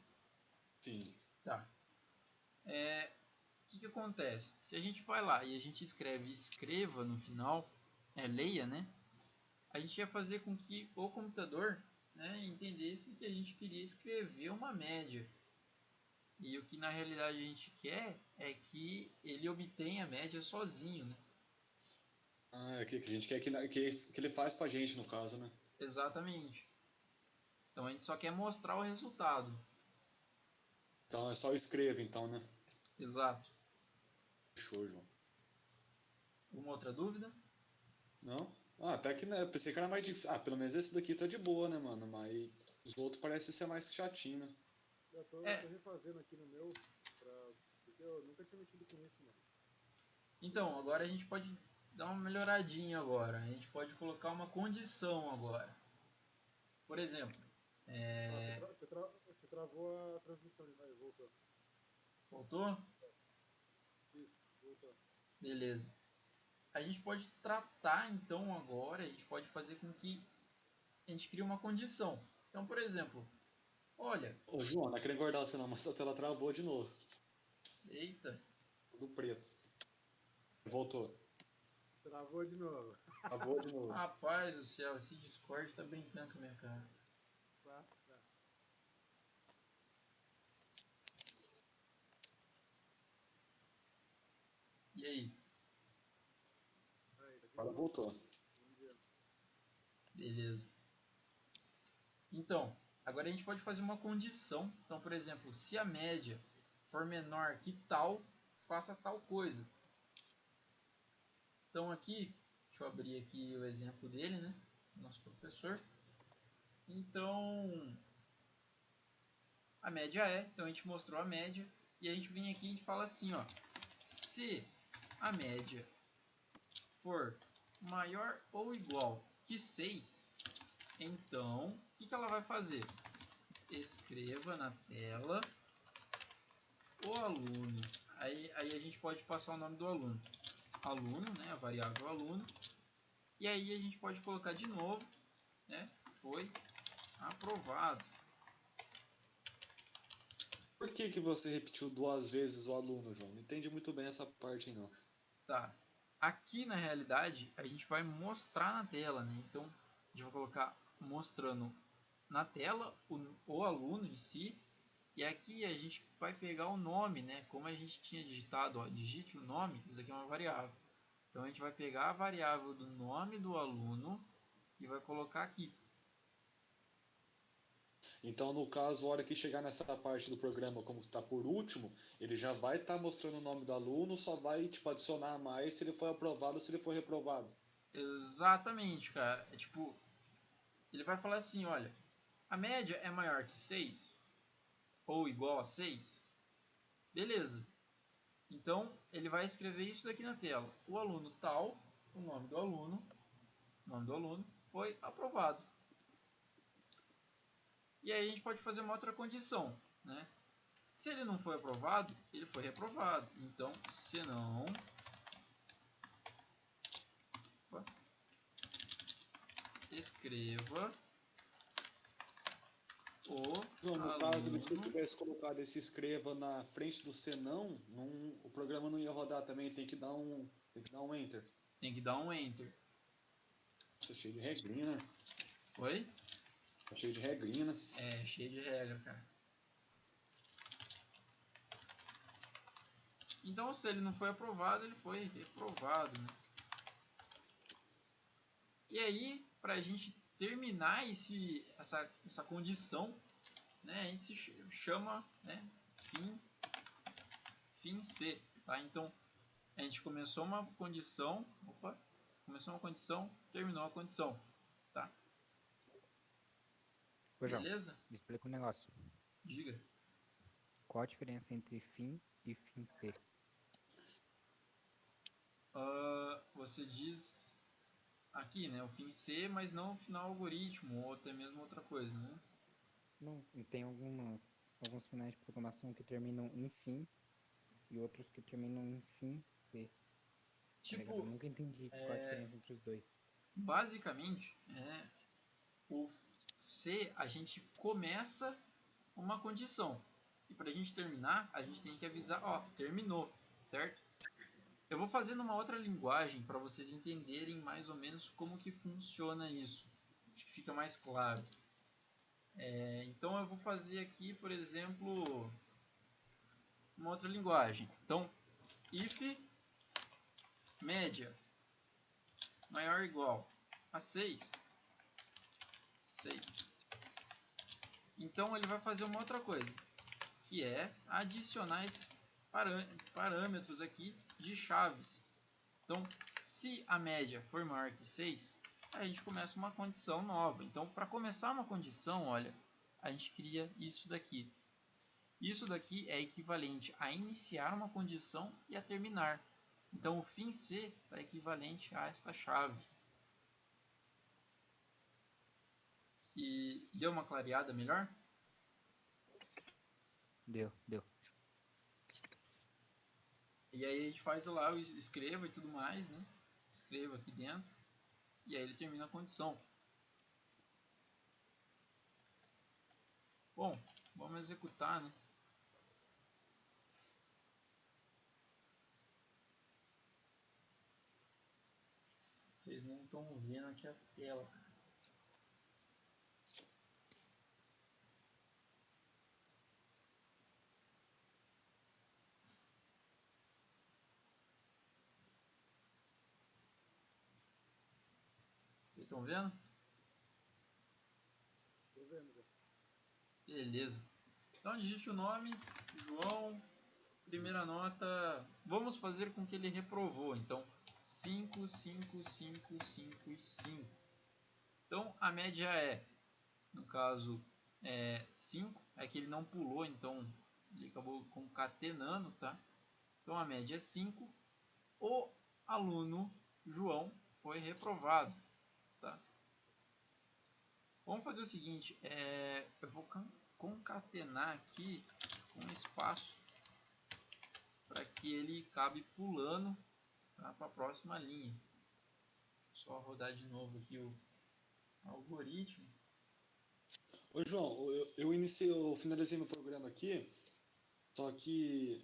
Sim. Tá. É, o que, que acontece? Se a gente vai lá e a gente escreve escreva no final, é, leia, né? A gente ia fazer com que o computador né, entendesse que a gente queria escrever uma média. E o que na realidade a gente quer é que ele obtenha a média sozinho, né? Ah, é que, que a gente quer que, que, que ele faz pra gente, no caso, né? Exatamente. Então a gente só quer mostrar o resultado. Então é só escreva, então, né? Exato. Show, João. Alguma outra dúvida? Não? Ah, até que né, eu pensei que era mais difícil. Ah, pelo menos esse daqui tá de boa, né, mano? Mas os outros parecem ser mais chatinho, né? Eu tô, É. tô refazendo aqui no meu, pra... porque eu nunca tinha mexido com isso, mano. Então, agora a gente pode dar uma melhoradinha agora. A gente pode colocar uma condição agora. Por exemplo, Ah, é... você, tra- você tra- você travou a transmissão, vai, voltou. voltou? Isso, voltou. Beleza. A gente pode tratar então agora, a gente pode fazer com que a gente crie uma condição. Então, por exemplo, olha, Ô, João, não é querendo engordar você não, mas a tela travou de novo. eita, Tudo preto. Voltou. Travou de novo. Travou de novo. rapaz do céu, esse Discord tá brincando com a minha cara. Tá, tá. E aí? Daqui Agora voltou. Beleza. Então, agora a gente pode fazer uma condição. Então, por exemplo, se a média for menor que tal, faça tal coisa. Então aqui, deixa eu abrir aqui o exemplo dele, né? Nosso professor. Então, a média é, então a gente mostrou a média e a gente vem aqui e fala assim, ó, se a média for maior ou igual que 6, então, o que, que ela vai fazer? Escreva na tela o aluno. Aí, aí a gente pode passar o nome do aluno. Aluno, né, a variável aluno. E aí a gente pode colocar de novo, né, foi aprovado. Por que, que você repetiu duas vezes o aluno, João? Não entendi muito bem essa parte aí, não. Tá. Aqui na realidade a gente vai mostrar na tela, né? Então a gente vai colocar mostrando na tela o, o aluno em si. E aqui a gente vai pegar o nome, né? Como a gente tinha digitado, ó, digite o nome, isso aqui é uma variável. Então a gente vai pegar a variável do nome do aluno e vai colocar aqui. Então, no caso, a hora que chegar nessa parte do programa, como está por último, ele já vai estar mostrando o nome do aluno, só vai tipo, adicionar mais se ele foi aprovado ou se ele foi reprovado. Exatamente, cara. É tipo, ele vai falar assim, olha, a média é maior que 6 ou igual a 6. Beleza. Então, ele vai escrever isso daqui na tela. O aluno tal, o nome do aluno, nome do aluno, foi aprovado. E aí a gente pode fazer uma outra condição, né? Se ele não foi aprovado, ele foi reprovado. Então, se não escreva o João, no aluno... caso, se eu tivesse colocado esse escreva na frente do senão, não, o programa não ia rodar também, tem que dar um, tem que dar um enter. Tem que dar um enter. Nossa, cheio de regrinha, né? Oi? Tá cheio de regrinha, né? É, cheio de regra, cara. Então, se ele não foi aprovado, ele foi reprovado, né? E aí, para a gente terminar esse, essa, essa condição, né, a gente se chama né, fim, fim C, tá? Então, a gente começou uma condição, opa, começou uma condição, terminou a condição, tá? Ô, João, Beleza? me explica um negócio. Diga. Qual a diferença entre fim e fim C? Ah, você diz aqui, né, o fim C, mas não o final algoritmo, ou até mesmo outra coisa, né? Não, tem algumas, alguns finais de programação que terminam em fim e outros que terminam em fim C. tá ligado? Eu Tipo, nunca entendi qual a é- diferença entre os dois. basicamente, é, o C, a gente começa uma condição. E para a gente terminar, a gente tem que avisar, ó, terminou, certo? Eu vou fazer numa outra linguagem para vocês entenderem mais ou menos como que funciona isso. Acho que fica mais claro. É, então eu vou fazer aqui, por exemplo, uma outra linguagem. Então, if média maior ou igual a 6. 6. Então ele vai fazer uma outra coisa, que é adicionar esses parâmetros aqui de chaves. Então, se a média for maior que 6, a gente começa uma condição nova. Então, para começar uma condição, olha, a gente cria isso daqui. Isso daqui é equivalente a iniciar uma condição e a terminar. Então, o fim C está equivalente a esta chave. E deu uma clareada melhor? Deu, deu. E aí a gente faz lá o es- escreva e tudo mais, né? Escreva aqui dentro. E aí ele termina a condição. Bom, vamos executar, né? Vocês não estão vendo aqui a tela, estão vendo? Tô vendo. Beleza. Então digite o nome, João, primeira nota. Vamos fazer com que ele reprovou. Então 5, 5, 5, 5 e 5. Então a média é, no caso, é 5. É que ele não pulou, então ele acabou concatenando, tá? Então a média é 5. O aluno João foi reprovado? Vamos fazer o seguinte, é, eu vou con- concatenar aqui com espaço para que ele cabe pulando para a próxima linha. Só rodar de novo aqui o algoritmo. Ô João, eu, eu iniciei, eu finalizei meu programa aqui, só que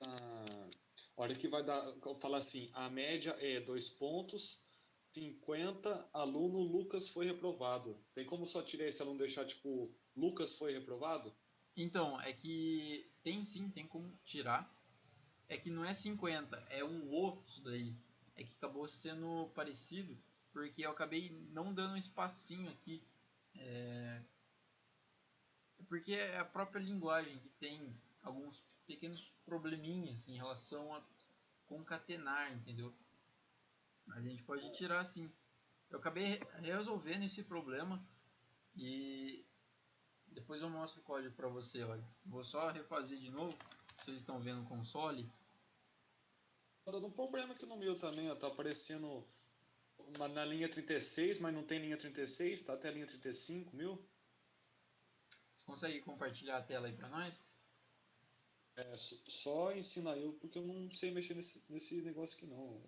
a hora que vai dar, falar assim, a média é dois pontos, 50, aluno Lucas foi reprovado. Tem como só tirar esse aluno deixar tipo, Lucas foi reprovado? Então, é que tem sim, tem como tirar. É que não é 50, é um O isso daí. É que acabou sendo parecido, porque eu acabei não dando um espacinho aqui. É... Porque é a própria linguagem que tem alguns pequenos probleminhas em relação a concatenar, entendeu? Mas a gente pode tirar sim. Eu acabei re- resolvendo esse problema e depois eu mostro o código para você, olha. Vou só refazer de novo. Vocês estão vendo o console? Tá dando um problema aqui no meu também, ó, tá aparecendo uma na linha 36, mas não tem linha 36, tá até a linha 35 mil. Você consegue compartilhar a tela aí para nós? É, só ensina eu, porque eu não sei mexer nesse, nesse negócio aqui não.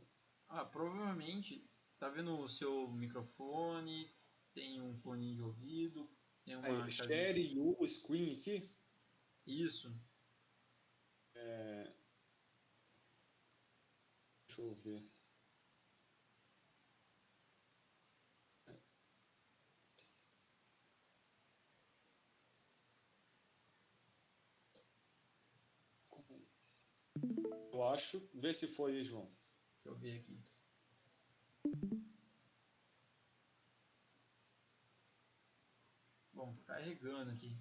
Ah, provavelmente tá vendo o seu microfone, tem um fone de ouvido, tem uma Aí, share o screen aqui. Isso. É... Deixa eu ver. Eu acho. Vê se foi João. Deixa eu ver aqui. Bom, tá carregando aqui.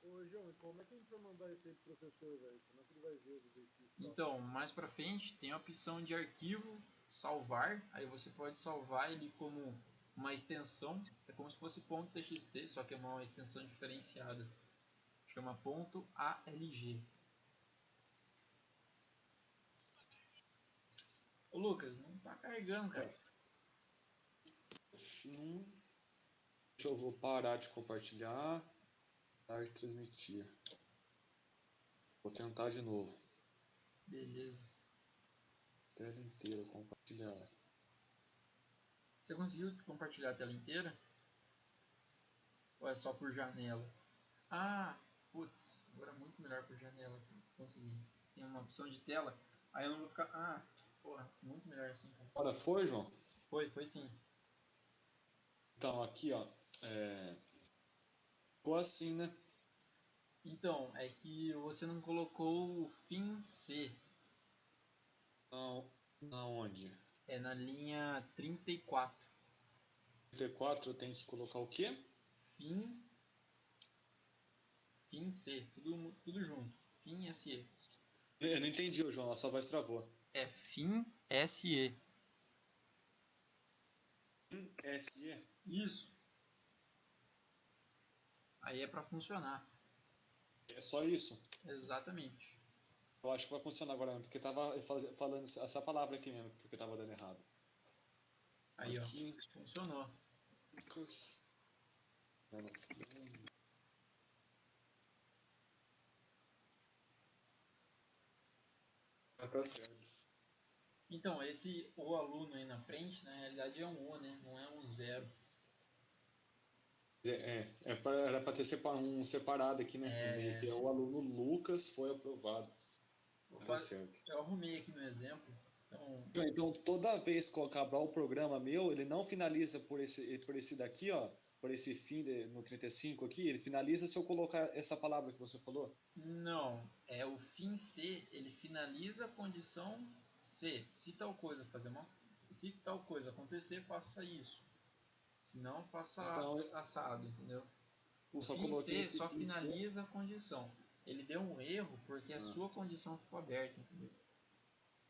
Ô, João, como é que a gente vai mandar isso aí pro professor, velho? Como é que ele vai ver os exercícios? tal? Então, mais pra frente tem a opção de arquivo, salvar. Aí você pode salvar ele como uma extensão. É como se fosse ponto .txt, só que é uma extensão diferenciada. Chama ponto .alg. Ô Lucas, não tá carregando, cara. Não. Deixa eu vou parar de compartilhar. Parar de transmitir. Vou tentar de novo. Beleza. Tela inteira compartilhar. Você conseguiu compartilhar a tela inteira? Ou é só por janela? Ah, putz, agora é muito melhor por janela. Consegui. Tem uma opção de tela. Aí eu não vou ficar. Ah, porra, muito melhor assim, cara. Agora foi, João? Foi, foi sim. Então, aqui, ó. É... Ficou assim, né? Então, é que você não colocou o fim C. Não. Na onde? É na linha 34. T4 eu tenho que colocar o quê? Fim. Fim C. Tudo, tudo junto. Fim SE. Eu não entendi, João. A sua voz travou. É fim SE. SE? Isso. Aí é pra funcionar. É só isso? Exatamente. Eu acho que vai funcionar agora mesmo, porque tava fal- falando essa palavra aqui mesmo, porque tava dando errado. Aí, ó. Aqui, Funcionou. Lucas. Não. Então, esse o aluno aí na frente, na realidade é um O, né? Não é um zero. É, é, é pra, era para ter sepa- um separado aqui, né? É. É o aluno Lucas foi aprovado. Vou fa- certo. Eu arrumei aqui no exemplo. Então, Então, toda vez que eu acabar o programa meu, ele não finaliza por esse, por esse daqui, ó, por esse fim de- no 35 aqui, ele finaliza se eu colocar essa palavra que você falou. não. É o fim C, ele finaliza a condição C. Se tal coisa fazer uma. Se tal coisa acontecer, faça isso. Se não, faça Então, ass- assado, entendeu? O só fim C esse só fim C. finaliza a condição. Ele deu um erro porque a Ah. sua condição ficou aberta, entendeu?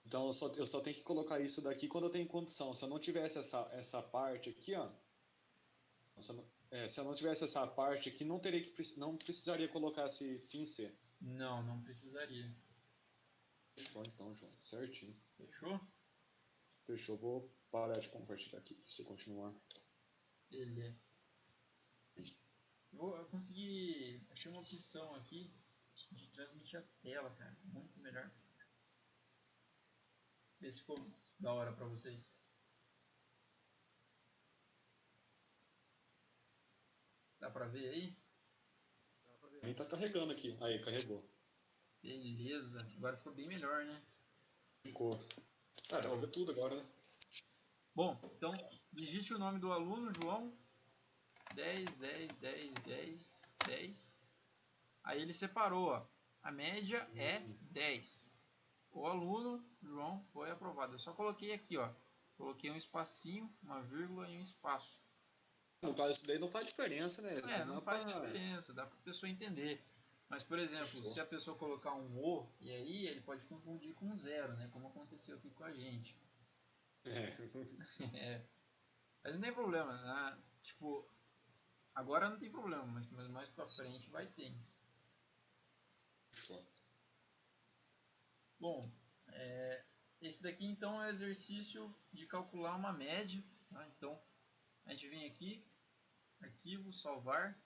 Então eu só, eu só tenho que colocar isso daqui quando eu tenho condição. Se eu não tivesse essa, essa parte aqui, ó. Se eu, não, é, se eu não tivesse essa parte aqui, não teria que não precisaria colocar esse fim C. Não, não precisaria. Fechou então, João. Certinho. Fechou? Fechou. Vou parar de compartilhar aqui pra você continuar. Ele é. Vou, eu consegui. Achei uma opção aqui de transmitir a tela, cara. Muito melhor. Vê se ficou da hora pra vocês. Dá pra ver aí? Dá pra ver. A gente tá carregando aqui. Aí, carregou. Beleza. Agora ficou bem melhor, né? Ficou. Ah, dá pra ver tudo agora, né? Bom, então digite o nome do aluno, João. 10, 10, 10, 10, 10. Aí ele separou, ó. A média é 10. O aluno, João, foi aprovado. Eu só coloquei aqui, ó. Coloquei um espacinho, uma vírgula e um espaço. No caso, isso daí não faz diferença, né? É, não é faz pra- diferença, dá pra pessoa entender. Mas, por exemplo, Fechou. se a pessoa colocar um O, e aí ele pode confundir com um zero, né? Como aconteceu aqui com a gente. É. É. Mas não tem problema, né? Tipo, agora não tem problema, mas, mas mais pra frente vai ter. Bom, é, esse daqui então é o exercício de calcular uma média. Tá? Então, a gente vem aqui, arquivo, salvar,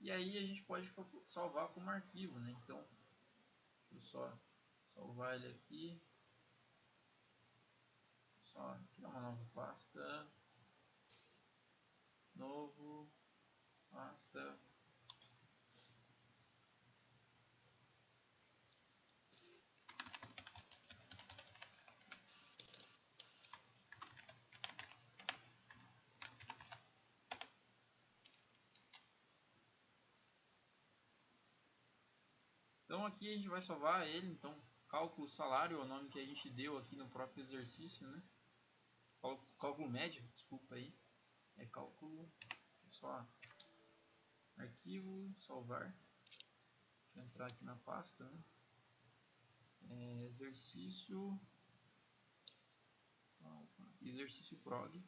e aí a gente pode salvar como arquivo. Né? Então, deixa só salvar ele aqui. Só criar uma nova pasta. Novo, pasta. Então aqui a gente vai salvar ele, então cálculo salário é o nome que a gente deu aqui no próprio exercício, né? Cálculo médio, desculpa aí. É cálculo, só arquivo, salvar. Deixa eu entrar aqui na pasta, né? É, exercício exercício prog.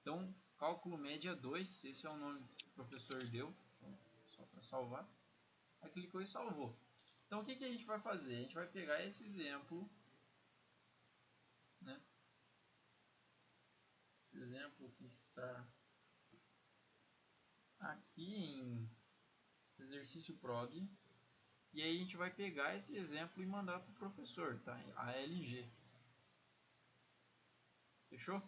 Então, cálculo média 2, esse é o nome que o professor deu, então, só para salvar. Aí clicou e salvou. Então, o que, que a gente vai fazer? A gente vai pegar esse exemplo, né? Esse exemplo que está aqui em exercício prog, e aí a gente vai pegar esse exemplo e mandar para o professor, tá? A LG. Fechou?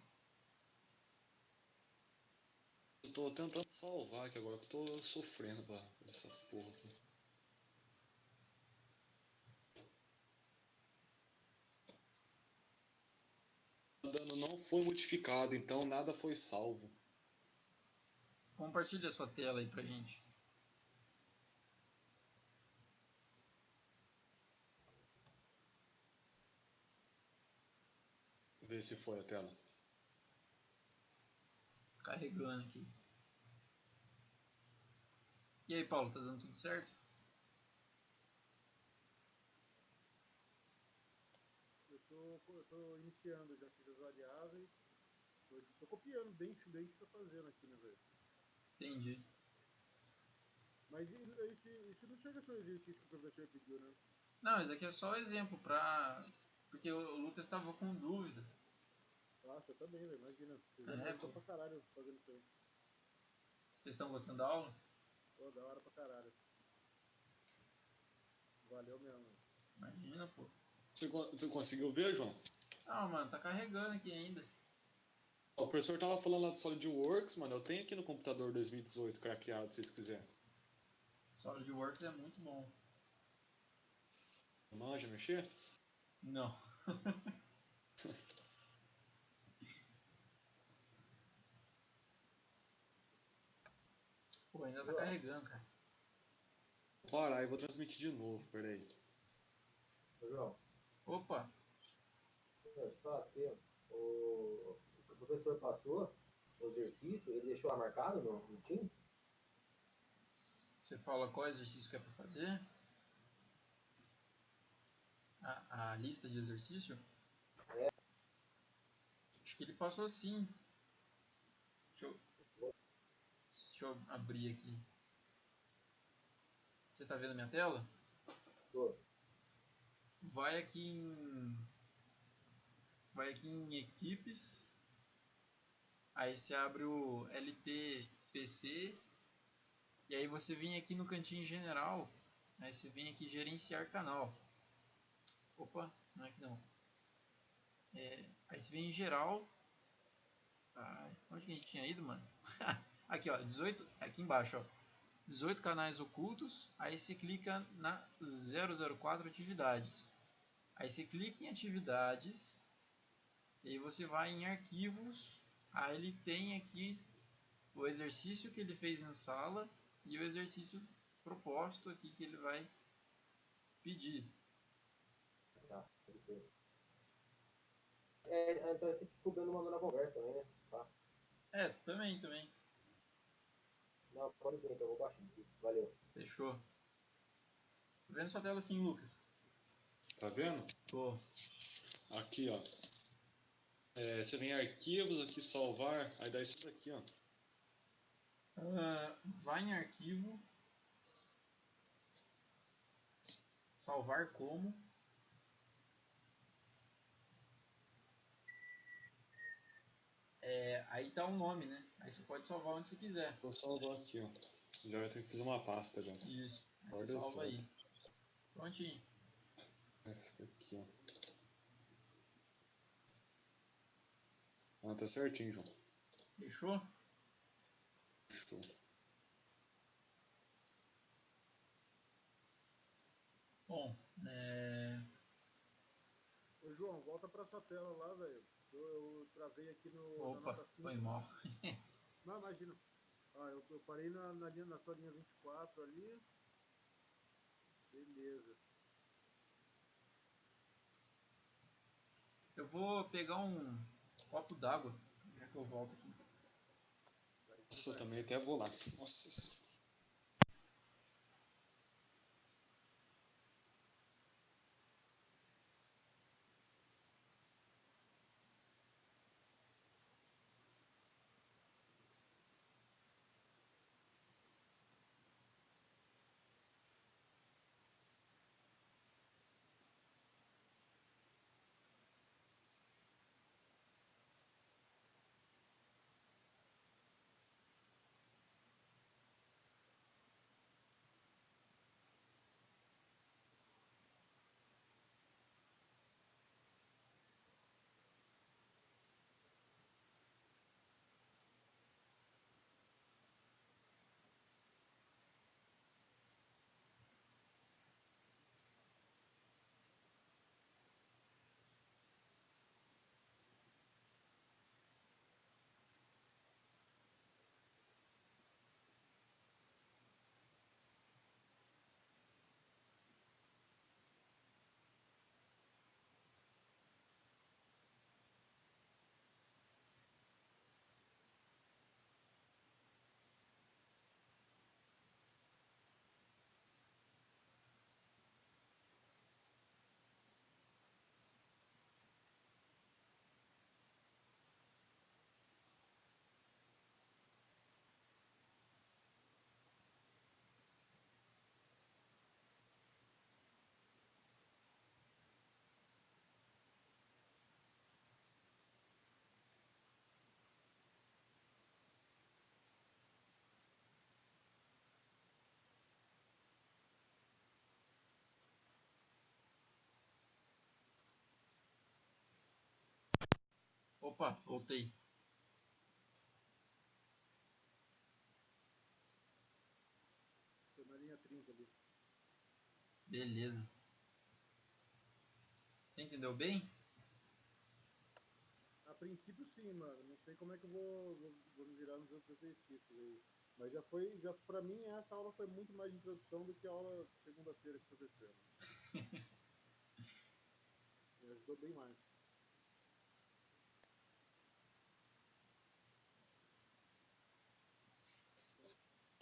Tô tentando salvar aqui agora, que tô sofrendo pra essa porra aqui. Dano não foi modificado, então nada foi salvo. Compartilha sua tela aí pra gente. Vê se foi a tela. Carregando aqui. E aí, Paulo, tá dando tudo certo? Tô iniciando, já fiz as variáveis. Tô copiando bem isso bem que você tá fazendo aqui, né, velho? Entendi. Mas isso, isso não chega a ser o exercício que o professor pediu, né? Não, isso aqui é só exemplo pra. Porque o Lucas tava com dúvida. Nossa, eu também, velho. Imagina. Vocês é, pô. pra caralho fazendo isso aí. Vocês estão gostando da aula? Pô, da hora pra caralho. Valeu mesmo. Imagina, pô. Você, você conseguiu ver, João? Ah, mano, tá carregando aqui ainda. O professor tava falando lá do SolidWorks, mano. Eu tenho aqui no computador 2018 craqueado, se vocês quiserem. SolidWorks é muito bom. Manja mexer? Não. Pô, ainda tá carregando, cara. Para, aí vou transmitir de novo, peraí. João. Opa! Só aqui, o, o professor passou o exercício, ele deixou marcado no, no Teams? Você fala qual exercício que é para fazer? A, a lista de exercício? É. Acho que ele passou sim. Deixa eu, deixa eu abrir aqui. Você está vendo a minha tela? Tô vai aqui em vai aqui em equipes. Aí você abre o LTPC e aí você vem aqui no cantinho general. Aí você vem aqui gerenciar canal. Opa, não é aqui não. É, aí você vem em geral. Onde que a gente tinha ido mano? aqui ó, 18, aqui embaixo ó. 18 canais ocultos. Aí você clica na 004 atividades Aí você clica em atividades, e aí você vai em arquivos, aí ele tem aqui o exercício que ele fez na sala e o exercício proposto aqui que ele vai pedir. Tá, é, então esse que o Beno mandou na conversa também, né? Tá. É, também, também. Não, pode ver, então eu vou baixar aqui. Valeu. Fechou. Tô vendo sua tela assim, Lucas. Tá vendo? Tô. Aqui, ó. É, você vem em arquivos, aqui salvar, aí dá isso daqui, ó. Uh, vai em arquivo. salvar como. É, aí tá o nome, né? Aí você pode salvar onde você quiser. Vou salvar aqui, ó. Já vai ter que fazer uma pasta já. Isso. Aí Olha você salva aí. Prontinho. Fica aqui, ó. Ah, tá certinho, João. Fechou? Show. Bom, é... Ô, João, volta pra sua tela lá, velho. Eu, eu travei aqui no, Opa, nota 5. foi mal. Não, imagina. Ah, eu, eu parei na, na, linha, na sua linha 24 ali. Beleza. Eu vou pegar um copo d'água, já que eu volto aqui. Nossa, eu também até vou lá. Nossa. Opa, voltei. Na linha 30 ali. Beleza. Você entendeu bem? A princípio sim, mano. Não sei como é que eu vou, vou, vou me virar nos outros exercícios aí. Mas já foi, já pra mim essa aula foi muito mais de introdução do que a aula segunda-feira que aconteceu. Me ajudou bem mais.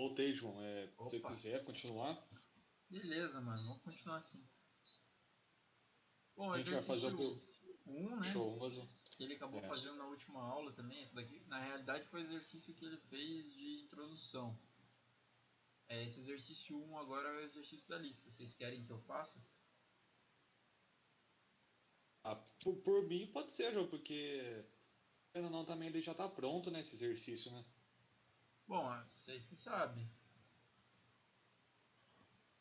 Voltei, João. É, se você quiser continuar, Beleza, mano. Vamos continuar assim. Bom, a gente vai fazer o exercício 1, né? show. Mas, Que ele acabou É. fazendo na última aula também. Esse daqui, na realidade, foi o exercício que ele fez de introdução. É, esse exercício 1 agora é o exercício da lista. Vocês querem que eu faça? ah, por, por mim pode ser, João, porque ou não também ele já tá pronto, né, esse exercício, né? Bom, vocês que sabem.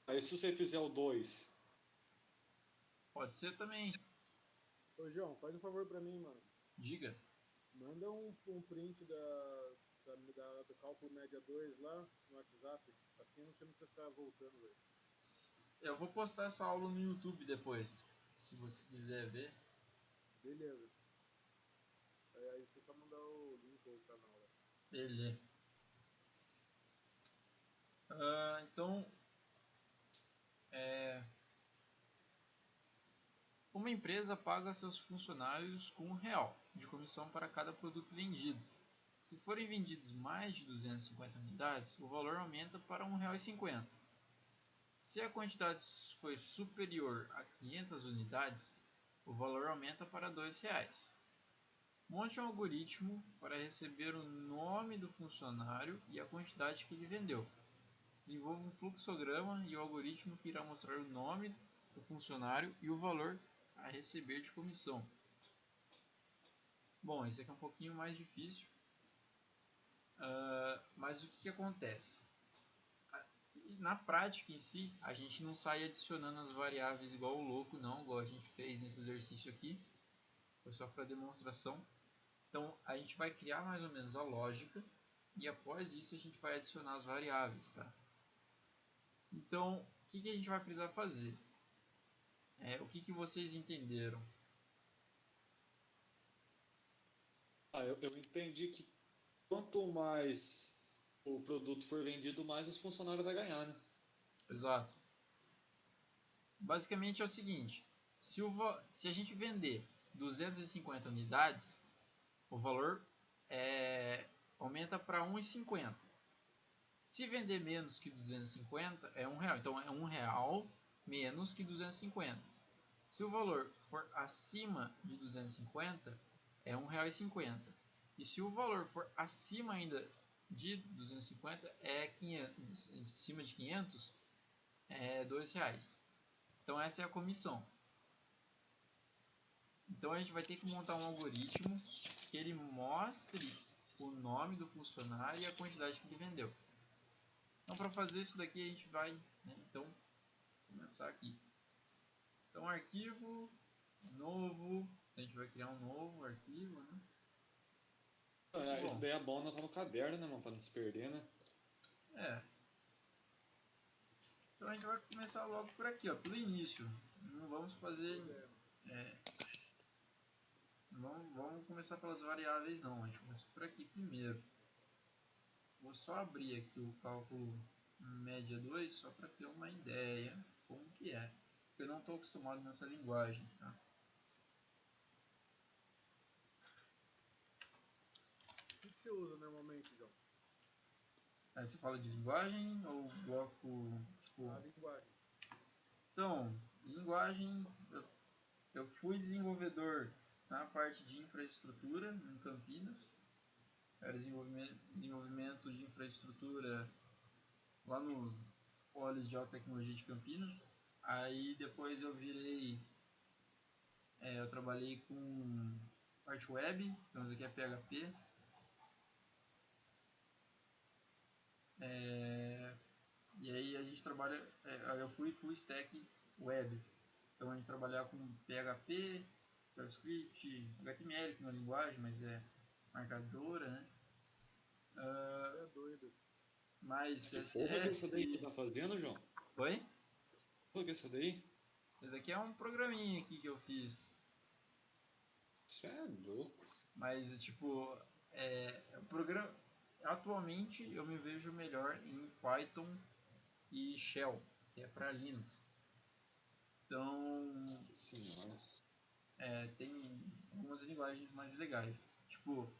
Aí se você fizer o 2, Pode ser também. Ô João, faz um favor pra mim, mano. Diga. Manda um, um print da, da, da- do cálculo média 2 lá no WhatsApp. Assim você não precisa ficar voltando, velho. Eu vou postar essa aula no YouTube depois. Se você quiser ver. Beleza. Aí, aí você só mandar o link o canal lá. Beleza. Ah, então, é, uma empresa paga seus funcionários com um real de comissão para cada produto vendido. Se forem vendidos mais de 250 unidades, o valor aumenta para R$ 1,50. Se a quantidade for superior a 500 unidades, o valor aumenta para R$ 2,00. Monte um algoritmo para receber o nome do funcionário e a quantidade que ele vendeu. Desenvolva um fluxograma e o algoritmo que irá mostrar o nome do funcionário e o valor a receber de comissão. Bom, esse aqui é um pouquinho mais difícil, uh, mas o que, que acontece? Na prática em si, a gente não sai adicionando as variáveis igual o louco, não, igual a gente fez nesse exercício aqui. Foi só para demonstração. Então, a gente vai criar mais ou menos a lógica e após isso a gente vai adicionar as variáveis, tá? Então, o que, que a gente vai precisar fazer? É, o que, que vocês entenderam? Ah, eu, eu entendi que quanto mais o produto for vendido, mais os funcionários vai ganhar, né? Exato. Basicamente é o seguinte, se, o, se a gente vender 250 unidades, o valor é, aumenta para 1,50. Se vender menos que 250, é um real. Então é um real menos que 250. Se o valor for acima de 250, é um real e 50. E se o valor for acima ainda de 250, é 500, acima de 500, é dois reais. Então essa é a comissão. Então a gente vai ter que montar um algoritmo que ele mostre o nome do funcionário e a quantidade que ele vendeu. Então para fazer isso daqui a gente vai, né, então começar aqui. Então arquivo novo, a gente vai criar um novo arquivo, né? É, isso daí é bom anotar no caderno, né, mano, para não se perder, né? É. Então a gente vai começar logo por aqui, ó, pelo início. Não vamos fazer é, Vamos, vamos começar pelas variáveis não, a gente começa por aqui primeiro. Vou só abrir aqui o cálculo média 2 só para ter uma ideia como que é. Eu não estou acostumado nessa linguagem, tá? O que você usa normalmente, João? Aí você fala de linguagem ou bloco, tipo... A linguagem. Então, linguagem, eu, eu fui desenvolvedor na parte de infraestrutura em Campinas. Era desenvolvimento, desenvolvimento de infraestrutura lá no Polis de Alta Tecnologia de Campinas. Aí depois eu virei. É, eu trabalhei com parte web, então isso aqui é PHP. É, e aí a gente trabalha. É, eu fui full stack web. Então a gente trabalhava com PHP, JavaScript, HTML, que não é linguagem, mas é marcadora, né? Uh, é doido. Mas. Porra, é isso daí que tá fazendo, João? Oi? Porra, que é isso daí? Esse aqui é um programinha aqui que eu fiz. Você é louco. Mas, tipo, é, o programa... Atualmente eu me vejo melhor em Python e Shell, que é para Linux. Então... Nossa senhora é, tem algumas linguagens mais legais. Tipo,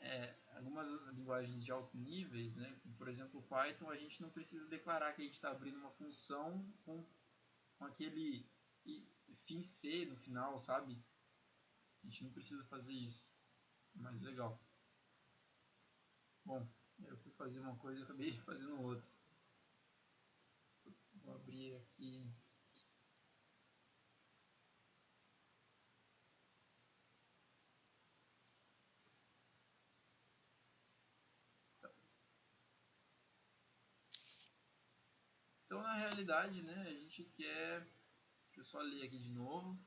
é, algumas linguagens de alto níveis, né? por exemplo, Python, a gente não precisa declarar que a gente está abrindo uma função com, com aquele fim C no final, sabe? A gente não precisa fazer isso. Mais legal. Bom, eu fui fazer uma coisa e acabei fazendo outra. Vou abrir aqui Na realidade, né, a gente quer. Deixa eu só ler aqui de novo.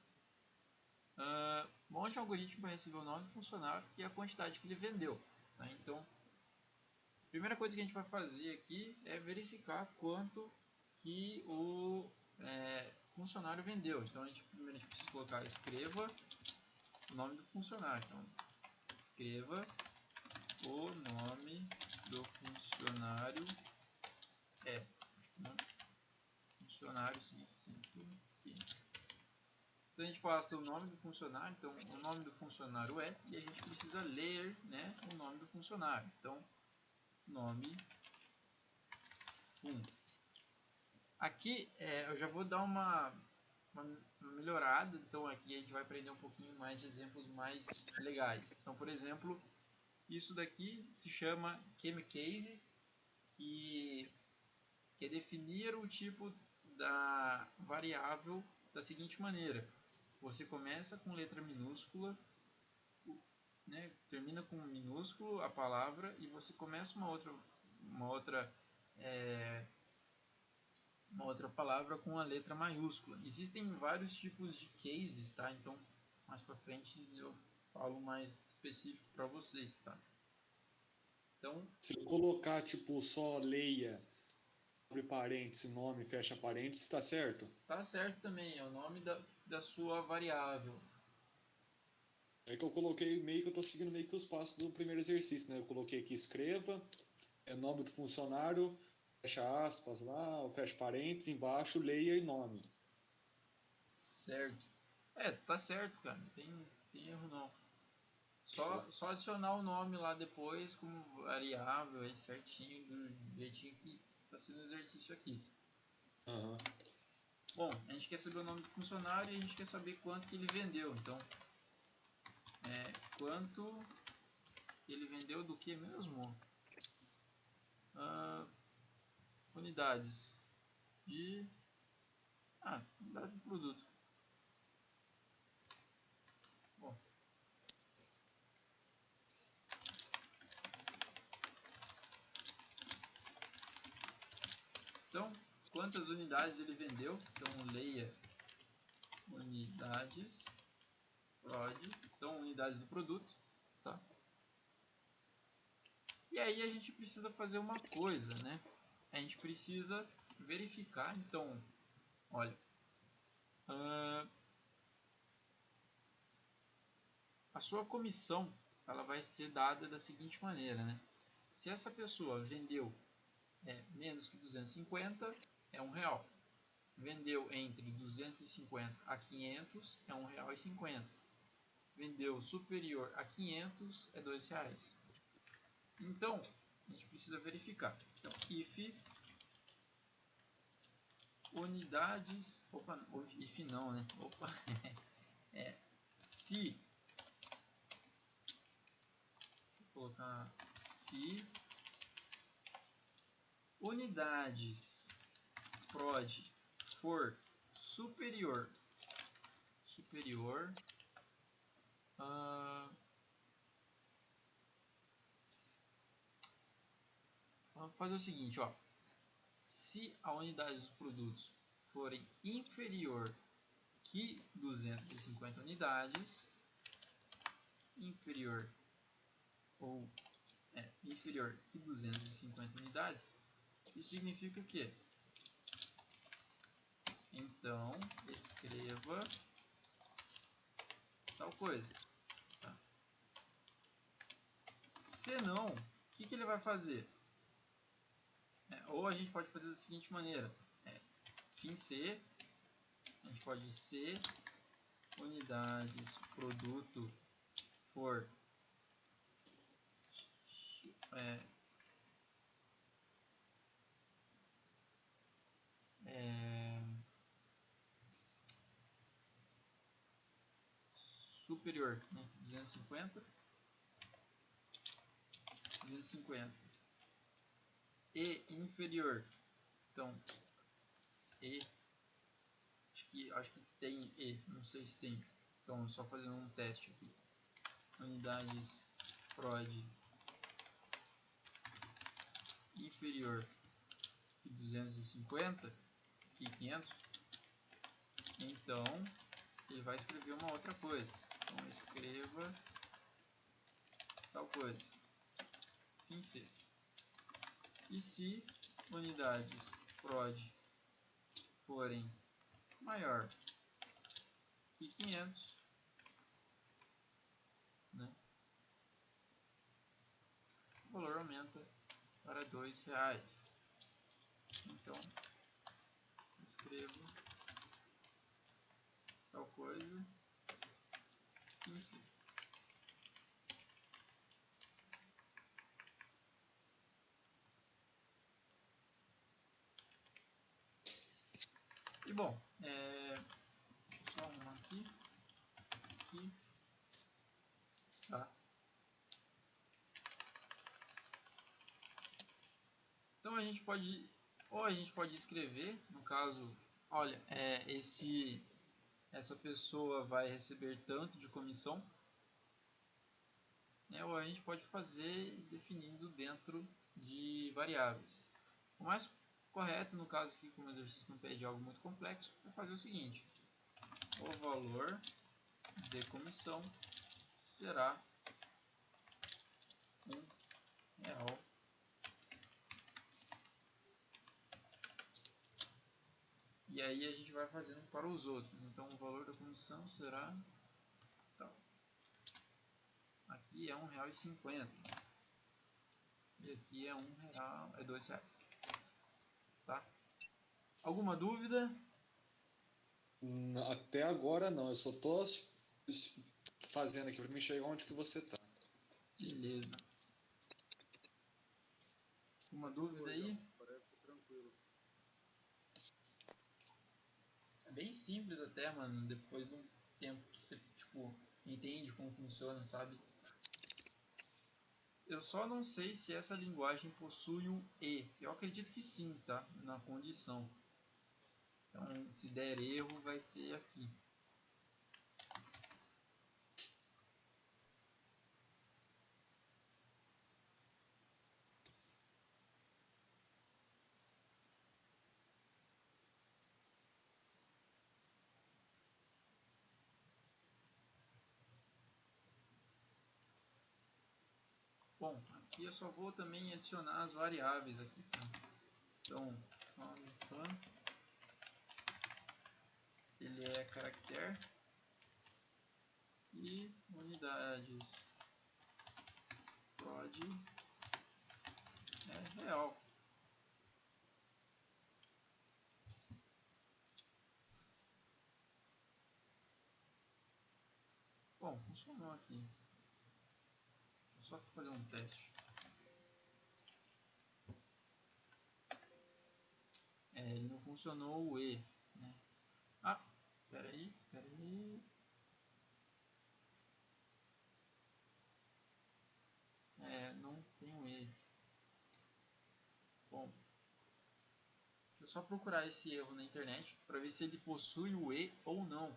Uh, monte um algoritmo para receber o nome do funcionário e a quantidade que ele vendeu. Tá? Então, a primeira coisa que a gente vai fazer aqui é verificar quanto que o é, funcionário vendeu. Então, a gente, primeiro a gente precisa colocar escreva o nome do funcionário. Então, escreva o nome do funcionário é funcionário, sim, aqui. Então a gente passa o nome do funcionário, então o nome do funcionário é, e a gente precisa ler né, o nome do funcionário. Então, nome fun. Aqui é, eu já vou dar uma, uma, melhorada, então aqui a gente vai aprender um pouquinho mais de exemplos mais legais. Então, por exemplo, isso daqui se chama Chemcase, que, que é definir o tipo da variável da seguinte maneira. Você começa com letra minúscula, né, termina com minúsculo a palavra e você começa uma outra, uma outra, é, uma outra palavra com a letra maiúscula. Existem vários tipos de cases, tá? Então, mais para frente eu falo mais específico para vocês, tá? Então, se eu colocar tipo só leia abre parênteses, nome, fecha parênteses, está certo? Tá certo também, é o nome da, da sua variável. É que eu coloquei meio que eu estou seguindo meio que os passos do primeiro exercício, né? Eu coloquei aqui escreva, é nome do funcionário, fecha aspas lá, fecha parênteses, embaixo leia e nome. Certo. É, tá certo, cara. Não tem, tem erro não. Só, só adicionar o nome lá depois como variável aí certinho, do jeitinho que está sendo exercício aqui. Uhum. Bom, a gente quer saber o nome do funcionário e a gente quer saber quanto que ele vendeu. Então, é, quanto ele vendeu do que mesmo? Uh, unidades de ah, unidade de produto. Bom. Então, quantas unidades ele vendeu? Então, leia unidades prod, então unidades do produto, tá? E aí a gente precisa fazer uma coisa, né? A gente precisa verificar, então, olha, uh, a sua comissão ela vai ser dada da seguinte maneira, né? Se essa pessoa vendeu é, menos que 250, é um real. Vendeu entre 250 a 500, é um real e 50. Vendeu superior a 500, é dois reais. Então, a gente precisa verificar. Então, if unidades, opa, if não, né? Opa, é, se, vou colocar se unidades prod for superior superior uh, vamos fazer o seguinte ó. Se a unidade dos produtos forem inferior que 250 unidades inferior ou é, inferior que 250 unidades isso significa o quê? Então, escreva tal coisa. Tá? Se não, o que, que ele vai fazer? É, ou a gente pode fazer da seguinte maneira. É, fim C, a gente pode ser unidades produto for é, é, superior, né? 250, 250 e inferior, então e acho que acho que tem e, não sei se tem, então só fazendo um teste aqui, unidades prod inferior que 250 aqui 500, então ele vai escrever uma outra coisa. Então escreva tal coisa. Fim C. E se unidades prod forem maior que 500, né, o valor aumenta para dois reais. Então escrevo tal coisa em si. E bom, é, só arrumar aqui, aqui, tá. Então a gente pode ou a gente pode escrever, no caso olha, é, esse, essa pessoa vai receber tanto de comissão, né, ou a gente pode fazer definindo dentro de variáveis. O mais correto, no caso aqui, como o exercício não pede algo muito complexo, é fazer o seguinte. O valor de comissão será um real e aí a gente vai fazendo para os outros. Então o valor da comissão será tal. aqui é um real e cinquenta. E aqui é um real é dois reais. Tá? Alguma dúvida? Até agora não. Eu só tô fazendo aqui para me chegar onde que você tá. Beleza. Uma dúvida aí? Bem simples até, mano. Depois de um tempo que você, tipo, entende como funciona, sabe? Eu só não sei se essa linguagem possui o E. Eu acredito que sim, tá? Na condição. Então, se der erro, vai ser aqui. Bom, aqui eu só vou também adicionar as variáveis aqui, tá? Então, fun, ele é caractere e unidades prod é real. Bom, funcionou aqui só fazer um teste. É, ele não funcionou o E. Né? Ah, peraí, peraí. É, não tem o E. Bom, deixa eu só procurar esse erro na internet para ver se ele possui o E ou não.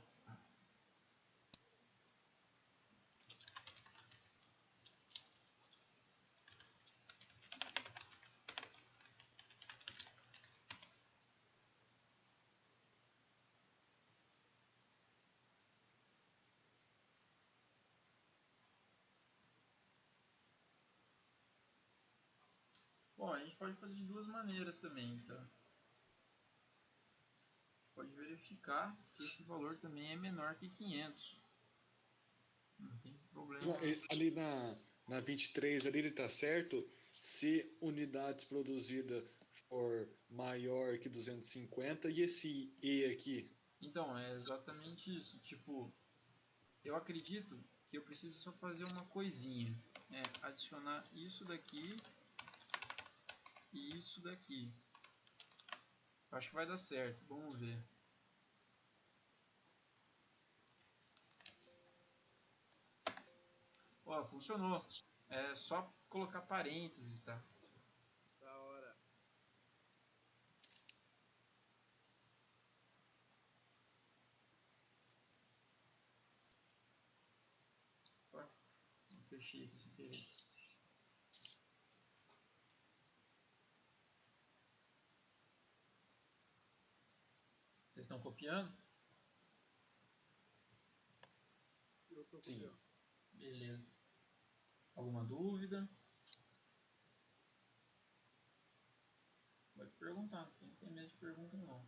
Pode fazer de duas maneiras também, tá? Pode verificar se esse valor também é menor que 500. Não tem problema. Ali na, na 23, ali ele tá certo. Se unidades produzidas for maior que 250 e esse E aqui? Então, é exatamente isso. Tipo, eu acredito que eu preciso só fazer uma coisinha. É adicionar isso daqui e isso daqui. Acho que vai dar certo, vamos ver. Ó, funcionou. É só colocar parênteses, tá? Da hora. Ó, fechei aqui sem querer. Vocês estão copiando? Eu tô Sim. copiando. Beleza. Alguma dúvida? Pode perguntar, não tem que ter medo de pergunta não.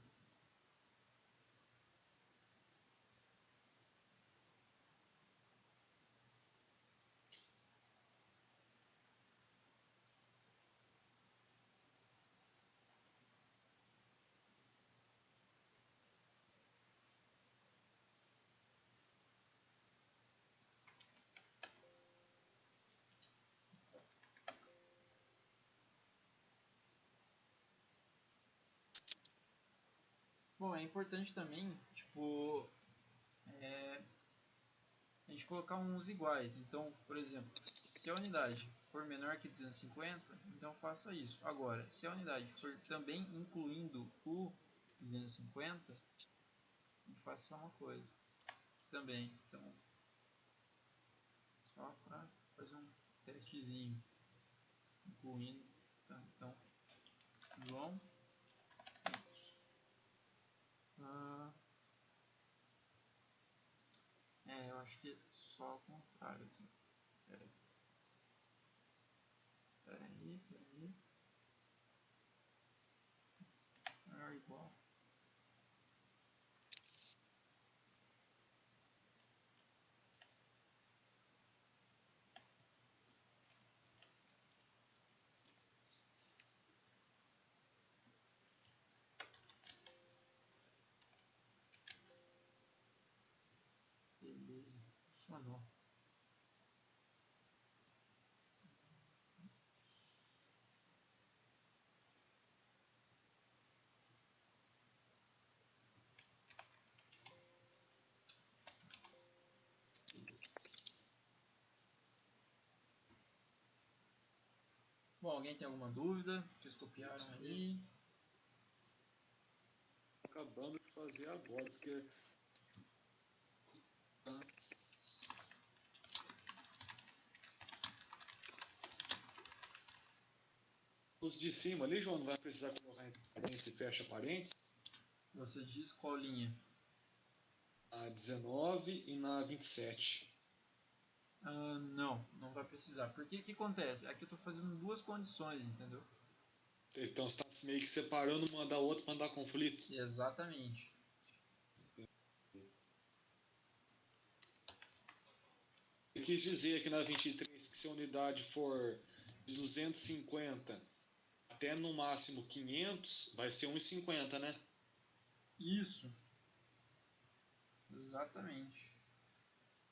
Bom, é importante também, tipo, é, a gente colocar uns iguais. Então, por exemplo, se a unidade for menor que 250, então faça isso. Agora, se a unidade for também incluindo o 250, a gente faz só uma coisa. Também. Então, só para fazer um testezinho, incluindo. Tá? Então, João. Ah, é, eu acho que é só ao contrário aqui. Pera aí. Pera aí, pera aí. É igual. Beleza, funcionou. Bom, alguém tem alguma dúvida? Vocês copiaram aí? Acabando de fazer agora, porque. Tá. Os de cima ali, João, não vai precisar colocar entre parênteses e fecha parênteses. Você diz qual linha? A 19 e na 27. Ah, não, não vai precisar. Porque o que acontece? Aqui eu estou fazendo duas condições, entendeu? Então você está meio que separando uma da outra para não dar conflito. Exatamente. Eu quis dizer aqui na 23 que se a unidade for de 250 até no máximo 500, vai ser 1,50, né? Isso. Exatamente.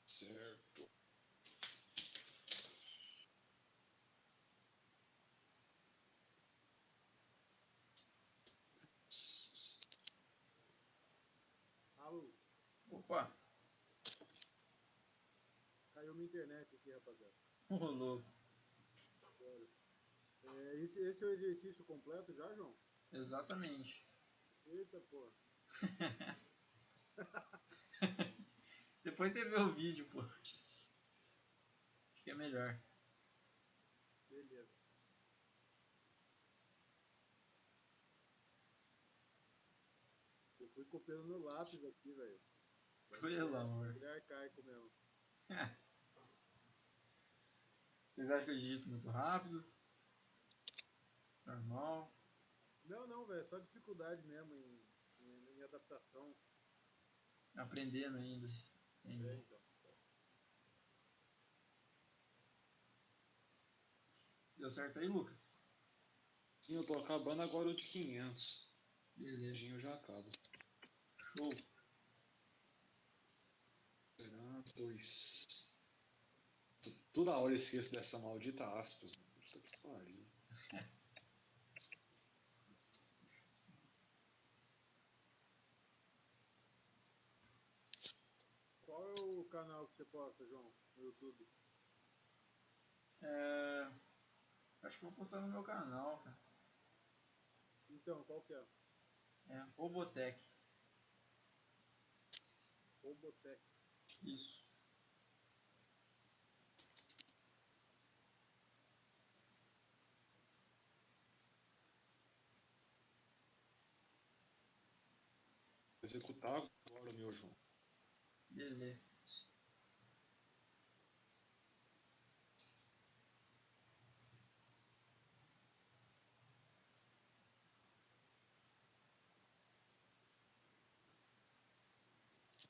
Certo. Alô, Opa, caiu minha internet aqui, rapaziada. rolou. É, esse, esse é o exercício completo já, João? Exatamente. Eita, porra. Depois você vê o vídeo, pô. Acho que é melhor. Beleza. Eu fui copiando no lápis aqui, velho. Pelo amor. Ele é arcaico mesmo. Vocês acham que eu digito muito rápido? Normal. Não, não, velho. Só dificuldade mesmo em, em, em adaptação. Aprendendo ainda. Entendi. É, então. Deu certo aí, Lucas? Sim, eu tô acabando agora o de 500. Beleza. Beijinho já acaba. Show. Será? Dois. Toda hora eu esqueço dessa maldita aspas. Puta que pariu. Qual é o canal que você posta, João? No YouTube? É... Acho que vou postar no meu canal, cara. Então, qual que é? É Robotech. Robotech. Isso. Executar agora, meu João. Beleza.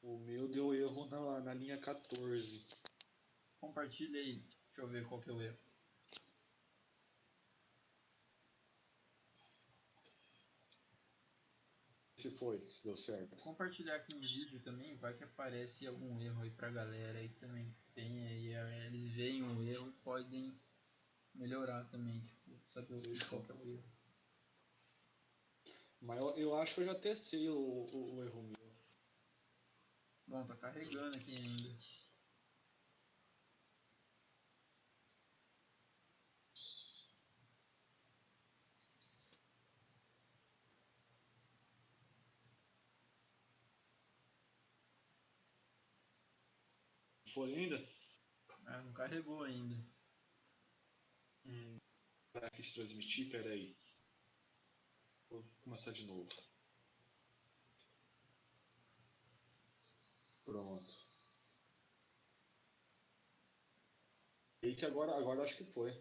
O meu deu erro na, na linha 14. Compartilha aí. Deixa eu ver qual que é o erro. Se foi, se deu certo. Compartilhar aqui em vídeo também, vai que aparece algum erro aí pra galera aí também. Tem aí, é, eles veem o erro e podem melhorar também, tipo, saber o- qual que é o erro. Mas eu, eu acho que eu já testei o, o, o erro meu. Bom, tá carregando aqui ainda. Foi ainda? Ah, não carregou ainda. Hum, para que se transmitir, peraí. Vou começar de novo. Pronto. E que agora, agora acho que foi.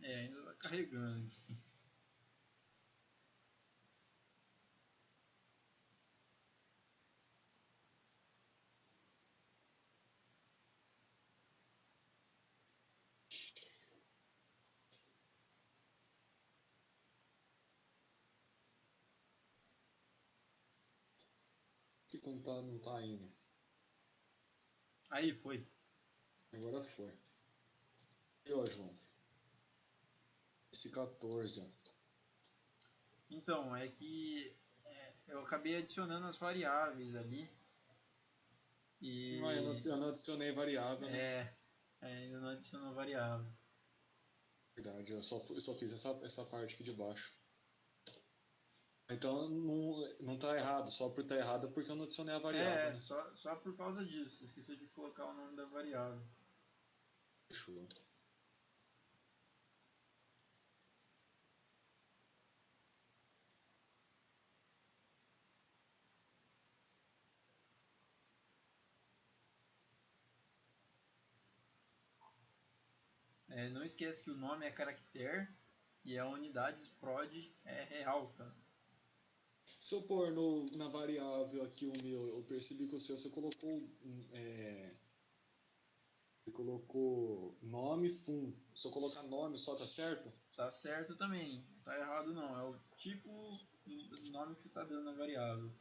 É, ainda tá carregando tá, não tá indo. Aí, foi. Agora foi. E ó, João? Esse 14. Então, é que é, eu acabei adicionando as variáveis ali. E. Não, eu, não, eu não adicionei variável, né? É, é, ainda não adicionou variável. Verdade, eu só, eu só fiz essa, essa parte aqui de baixo. Então não, não tá errado, só por estar tá errado é porque eu não adicionei a variável. É, né? só, só por causa disso. Esqueci de colocar o nome da variável. Fechou. É, não esqueça que o nome é caractere e a unidades prod é real, tá? Se eu pôr no, na variável aqui o meu, eu percebi que o seu você colocou. É, você colocou nome fun. Se eu colocar nome só tá certo? Tá certo também, tá errado não. É o tipo do nome que você está dando na variável.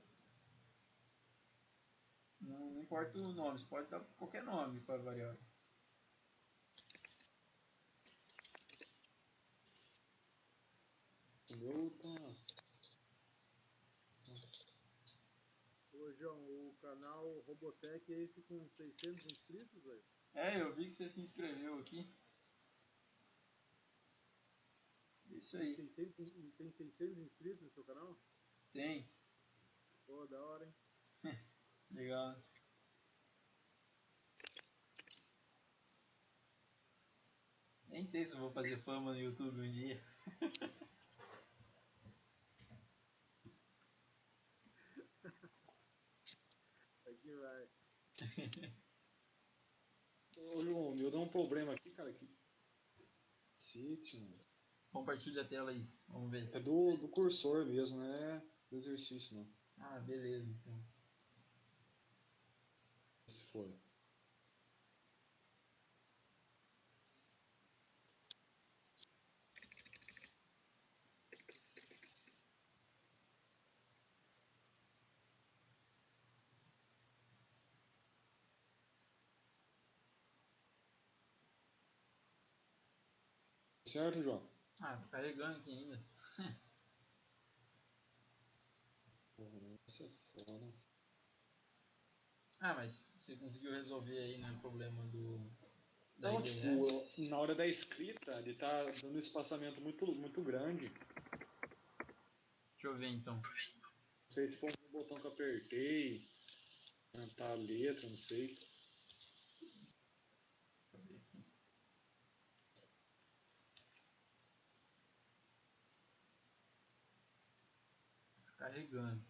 Não, não importa o nome, você pode dar qualquer nome para a variável. O meu tá. Ô, João, o canal Robotech é esse com 600 inscritos, velho? É, eu vi que você se inscreveu aqui. Isso aí. 600, tem 600 inscritos no seu canal? Tem. Pô, da hora, hein? Legal. Nem sei se eu vou fazer fama no YouTube um dia. Aqui vai. Ô, João, o meu dá um problema aqui, cara. Que. Cacete, mano. Compartilha a tela aí, vamos ver. É do, do cursor mesmo, não é do exercício, não. Ah, beleza, então. Se for. Certo, João? Ah, tá carregando aqui ainda. Foda. Ah, mas você conseguiu resolver aí, né, o problema do... Da Não, tipo, na hora da escrita, ele tá dando um espaçamento muito, muito grande. Deixa eu ver então. Não sei se foi um botão que eu apertei, cantar a letra, não sei. Deixa eu ver aqui. Carregando.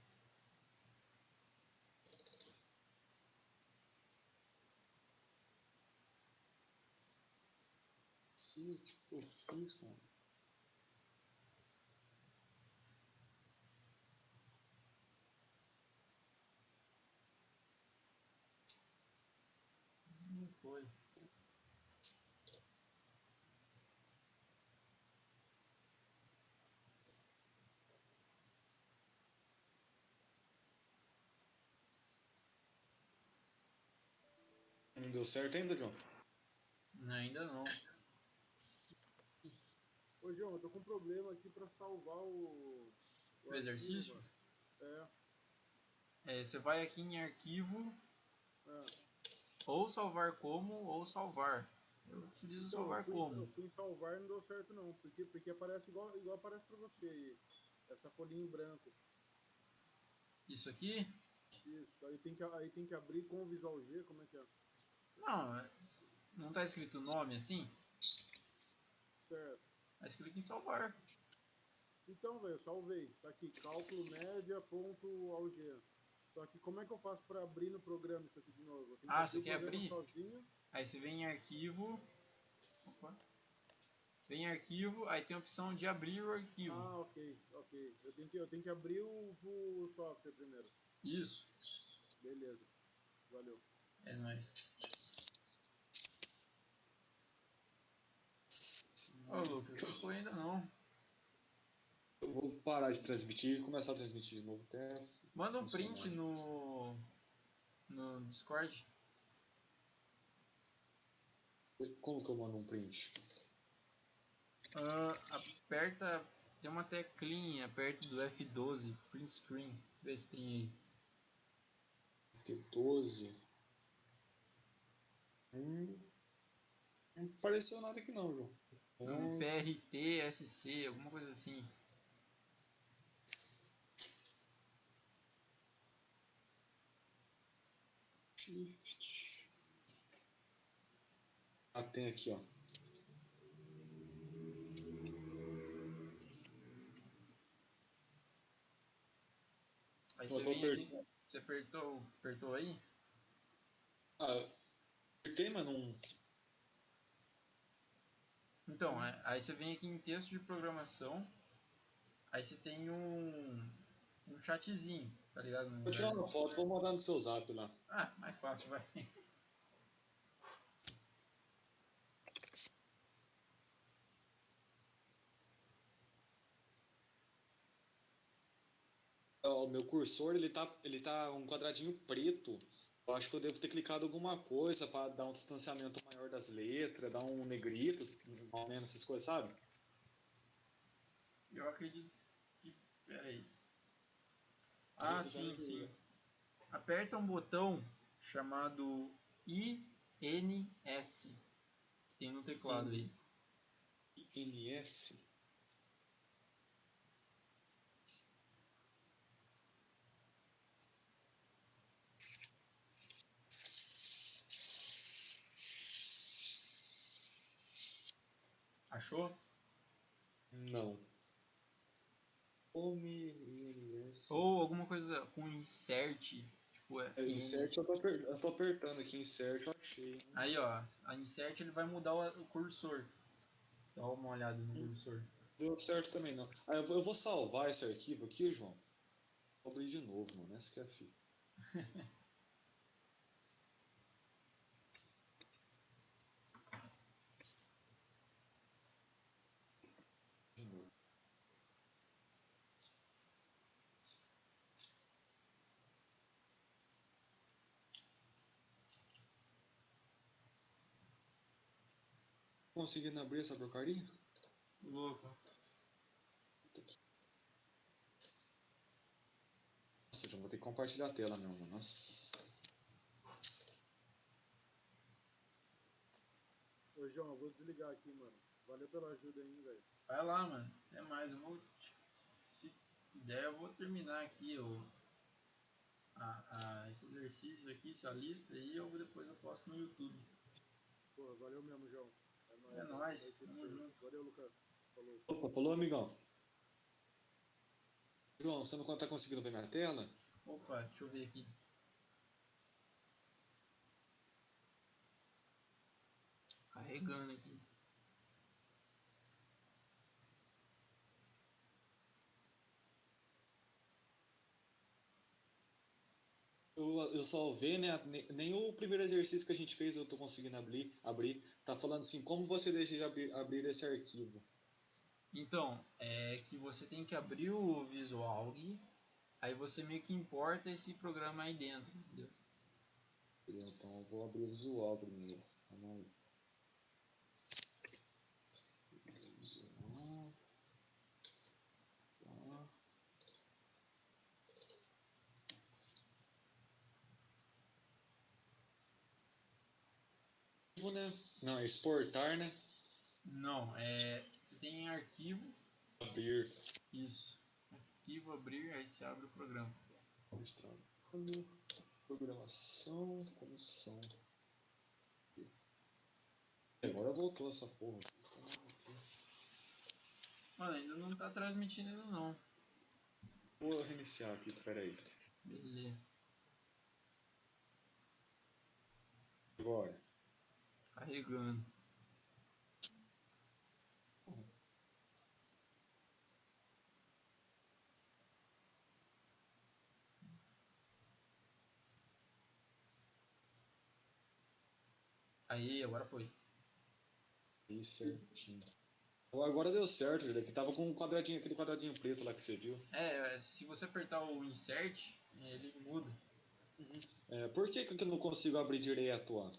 Sim, tipo, eu fiz, cara. Não foi. Não deu certo ainda, João? Ainda não. Ô, João, eu tô com um problema aqui pra salvar o. O exercício? arquivo, mano. É, você vai aqui em arquivo, É. é. ou salvar como, ou salvar. Eu utilizo Então, salvar eu fui, como. Eu fui salvar e não deu certo não. Porque, porque aparece igual, igual aparece pra você aí. Essa folhinha em branco. Isso aqui? Isso, aí tem que, aí tem que abrir com o Visual G, como é que é? Não, não tá escrito o nome assim? Certo. Aí você clica em salvar. Então, velho, eu salvei. Tá aqui, cálculo média ponto alg. Só que como é que eu faço pra abrir no programa isso aqui de novo? Ah, você quer abrir? Sozinho. Aí você vem em arquivo. Opa. Vem em arquivo, aí tem a opção de abrir o arquivo. Ah, ok, ok. Eu tenho que, eu tenho que abrir o, o software primeiro. Isso. Beleza. Valeu. É nóis. Ô Lucas, não foi ainda não. Eu vou parar de transmitir e começar a transmitir de novo até. Manda um print no. no Discord. Como que eu mando um print? Ah, aperta. Tem uma teclinha perto do F12, print screen. Vê se tem aí. P12. Hum, não apareceu nada aqui não, João. Um PRT, SC, alguma coisa assim. Ah, tem aqui, ó. Aí você vem. Você apertou, apertou aí? Ah, apertei, mas não. Então, é- aí você vem aqui em texto de programação. Aí você tem um, um chatzinho, tá ligado? Vou tirar uma foto, vou mandar no seu zap lá. Ah, mais fácil, vai. O meu cursor, ele tá, ele tá um quadradinho preto. Eu acho que eu devo ter clicado alguma coisa para dar um distanciamento maior das letras, dar um negrito, mais ou menos essas coisas, sabe? Eu acredito que. Pera aí. Ah, Aí, sim, sim. Aperta um botão chamado INS. Que tem no teclado aí. INS. Achou? Não. Home INS. Ou alguma coisa com insert. Tipo, é. É, insert eu tô, aper- eu tô apertando aqui, insert eu achei. Aí, ó. A insert ele vai mudar o, o cursor. Dá uma olhada no Hum. cursor. Deu certo também não. Ah, eu vou, eu vou salvar esse arquivo aqui, João. Vou abrir de novo, mano. Essa que é a fita. De novo. Conseguindo abrir essa porcaria? Louco. Nossa, já vou ter que compartilhar a tela mesmo. Nossa. Ô, João, eu vou desligar aqui, mano. Valeu pela ajuda aí, velho. Vai lá, mano. Até mais. Eu vou. Se, se der, eu vou terminar aqui o, a, a, esse exercício aqui, essa lista aí. Eu, depois eu posto no YouTube. Porra, valeu mesmo, João. É nóis. Valeu, Lucas. Falou. Opa, falou, amigão. João, você não tá conseguindo ver minha tela? Opa, deixa eu ver aqui. Carregando aqui. Eu, eu salvei, né? Ne- Nem o primeiro exercício que a gente fez eu tô conseguindo abrir. abrir. Tá falando assim, como você deixa de abrir, abrir esse arquivo? Então, é que você tem que abrir o Visualg, aí você meio que importa esse programa aí dentro, entendeu? Então eu vou abrir o visual primeiro. Vamos aí. Arquivo, né? Não, é exportar, né? Não, é. Você tem arquivo, Abrir. isso. Arquivo abrir, aí você abre o programa. trabalho, programação, comissão. Agora voltou essa porra. Mano, ainda não tá transmitindo ainda não. Vou reiniciar aqui, peraí. Beleza. Agora. Carregando. Aí, agora foi. Aí certinho. Agora deu certo, Julia, que tava com um quadradinho, aquele quadradinho preto lá que você viu. É, se você apertar o insert, ele muda. É, por que, que eu não consigo abrir direto, ó?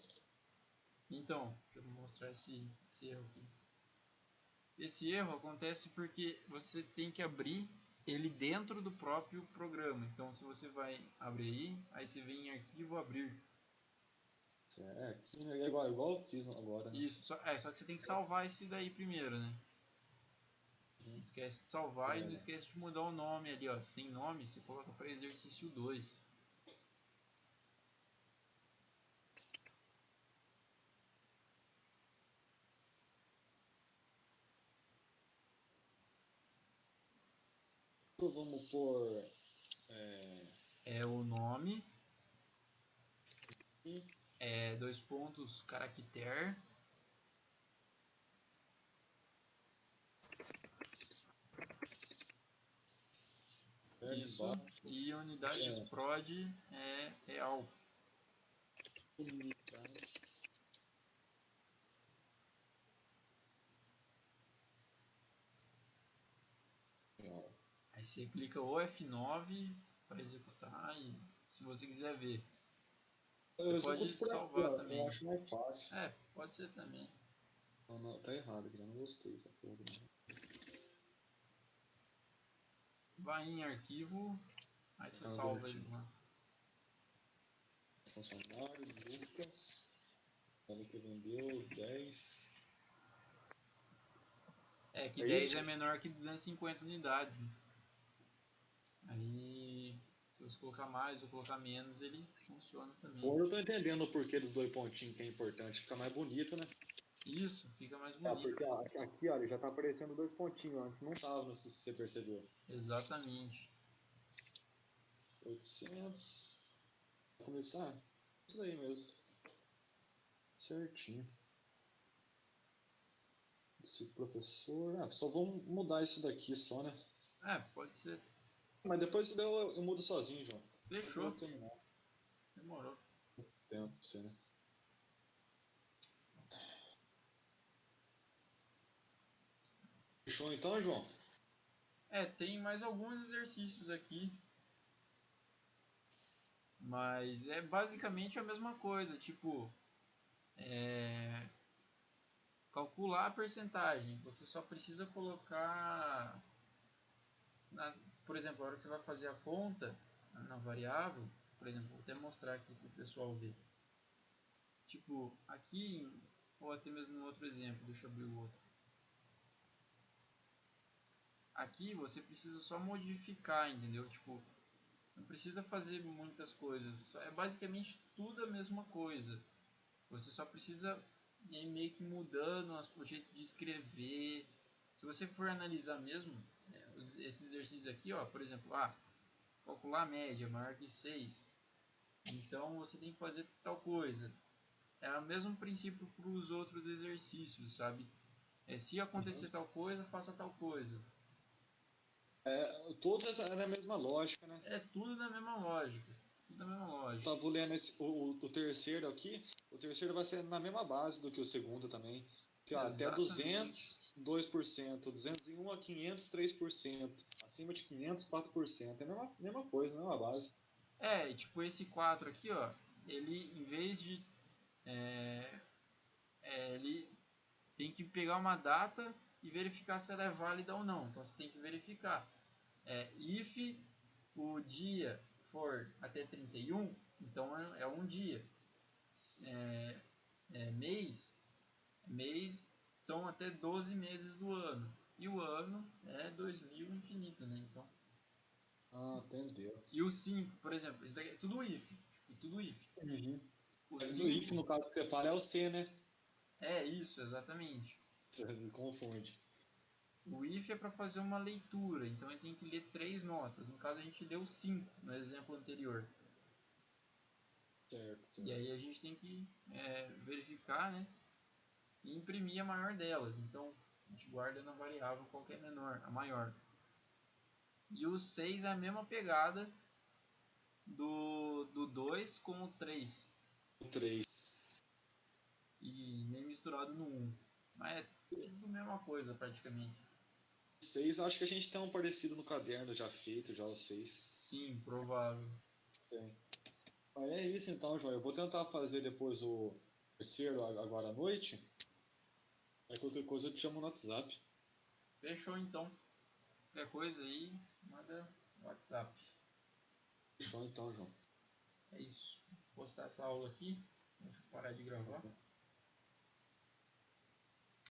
Então, deixa eu mostrar esse, esse erro aqui. Esse erro acontece porque você tem que abrir ele dentro do próprio programa. Então, se você vai abrir aí, aí você vem em arquivo abrir. É, aqui é igual, igual eu fiz agora. Né? Isso, só, é, só que você tem que salvar esse daí primeiro, né? Não esquece de salvar É. e não esquece de mudar o nome ali, ó. Sem nome, você coloca para exercício 2. Vamos pôr. É, É o nome. E? É dois pontos, caractere. Isso. E unidades É. prod é real. unidades. Ó, Aí você clica o F9 para executar e se você quiser ver. Você pode salvar aqui, também. Eu acho mais fácil. É, pode ser também. Não, não, tá errado aqui, eu não gostei dessa porra. Vai em arquivo, aí você Ah, salva ele lá. Funcionário, Lucas. Olha que vendeu 10. É que É 10 isso? é menor que 250 unidades. Né? Aí, se você colocar mais ou colocar menos, ele funciona também. Agora eu tô entendendo o porquê dos dois pontinhos que é importante. Fica mais bonito, né? Isso, fica mais É, bonito. porque ó, aqui, olha, já tá aparecendo dois pontinhos. Antes não tava, não sei se você percebeu. Exatamente. 800. Vou começar? Isso daí mesmo. Certinho. Esse professor. Ah, só vamos mudar isso daqui só, né? É, pode ser. Mas depois se der eu, eu mudo sozinho, João. Fechou. Demorou. tempo pra você, né? Fechou então, João? É, tem mais alguns exercícios aqui. Mas é basicamente a mesma coisa, tipo, é, calcular a percentagem. Você só precisa colocar, na- por exemplo, a hora que você vai fazer a conta na variável, por exemplo, vou até mostrar aqui para o pessoal ver. Tipo, aqui, ou até mesmo no outro exemplo, deixa eu abrir o outro. Aqui você precisa só modificar, entendeu? Tipo, não precisa fazer muitas coisas, é basicamente tudo a mesma coisa. Você só precisa ir meio que mudando o jeito de escrever. Se você for analisar mesmo, esses exercícios aqui, ó, por exemplo, ah, calcular a média maior que 6. Então você tem que fazer tal coisa. É o mesmo princípio para os outros exercícios, sabe? É, se acontecer tal coisa, faça tal coisa. É, todos é na mesma lógica, né? É tudo da mesma lógica. Tudo da mesma lógica. Tava lendo esse, o, o- terceiro aqui. O terceiro vai ser na mesma base do que o segundo também. Que, ó, até Exatamente. 200, 2%. 201 a 500, 3%. Acima de 500, 4%. É a mesma, mesma coisa, mesma base. É, tipo esse 4 aqui, ó, ele em vez de é, é, ele tem que pegar uma data e verificar se ela é válida ou não. Então você tem que verificar. É, if o dia for até 31, então é, é um dia. É, é, mês, mês são até 12 meses do ano. E o ano é 2000 infinito, né? Então Ah, entendeu. E o 5, por exemplo, isso daqui é tudo if. Tipo, tudo if. Uhum. O Mas 5 no if, no caso que você fala, é o C, né? é isso, exatamente. Você confunde. O if é para fazer uma leitura, então gente tem que ler três notas. No caso, a gente leu cinco no exemplo anterior. Certo, certo. E aí a gente tem que é, verificar, né? E imprimir a maior delas. Então, a gente guarda na variável qual é menor, a maior. E o 6 é a mesma pegada do, do 2 com o 3. O 3. E nem misturado no 1. Mas é tudo a mesma coisa praticamente. O 6, acho que a gente tem um parecido no caderno já feito, já o 6. Sim, provável. Tem. Mas é isso então, João. Eu vou tentar fazer depois o terceiro agora à noite. Aí qualquer coisa eu te chamo no WhatsApp. Fechou então. Qualquer coisa aí, manda no WhatsApp. Fechou então, João. É isso. Vou postar essa aula aqui. Deixa eu parar de gravar.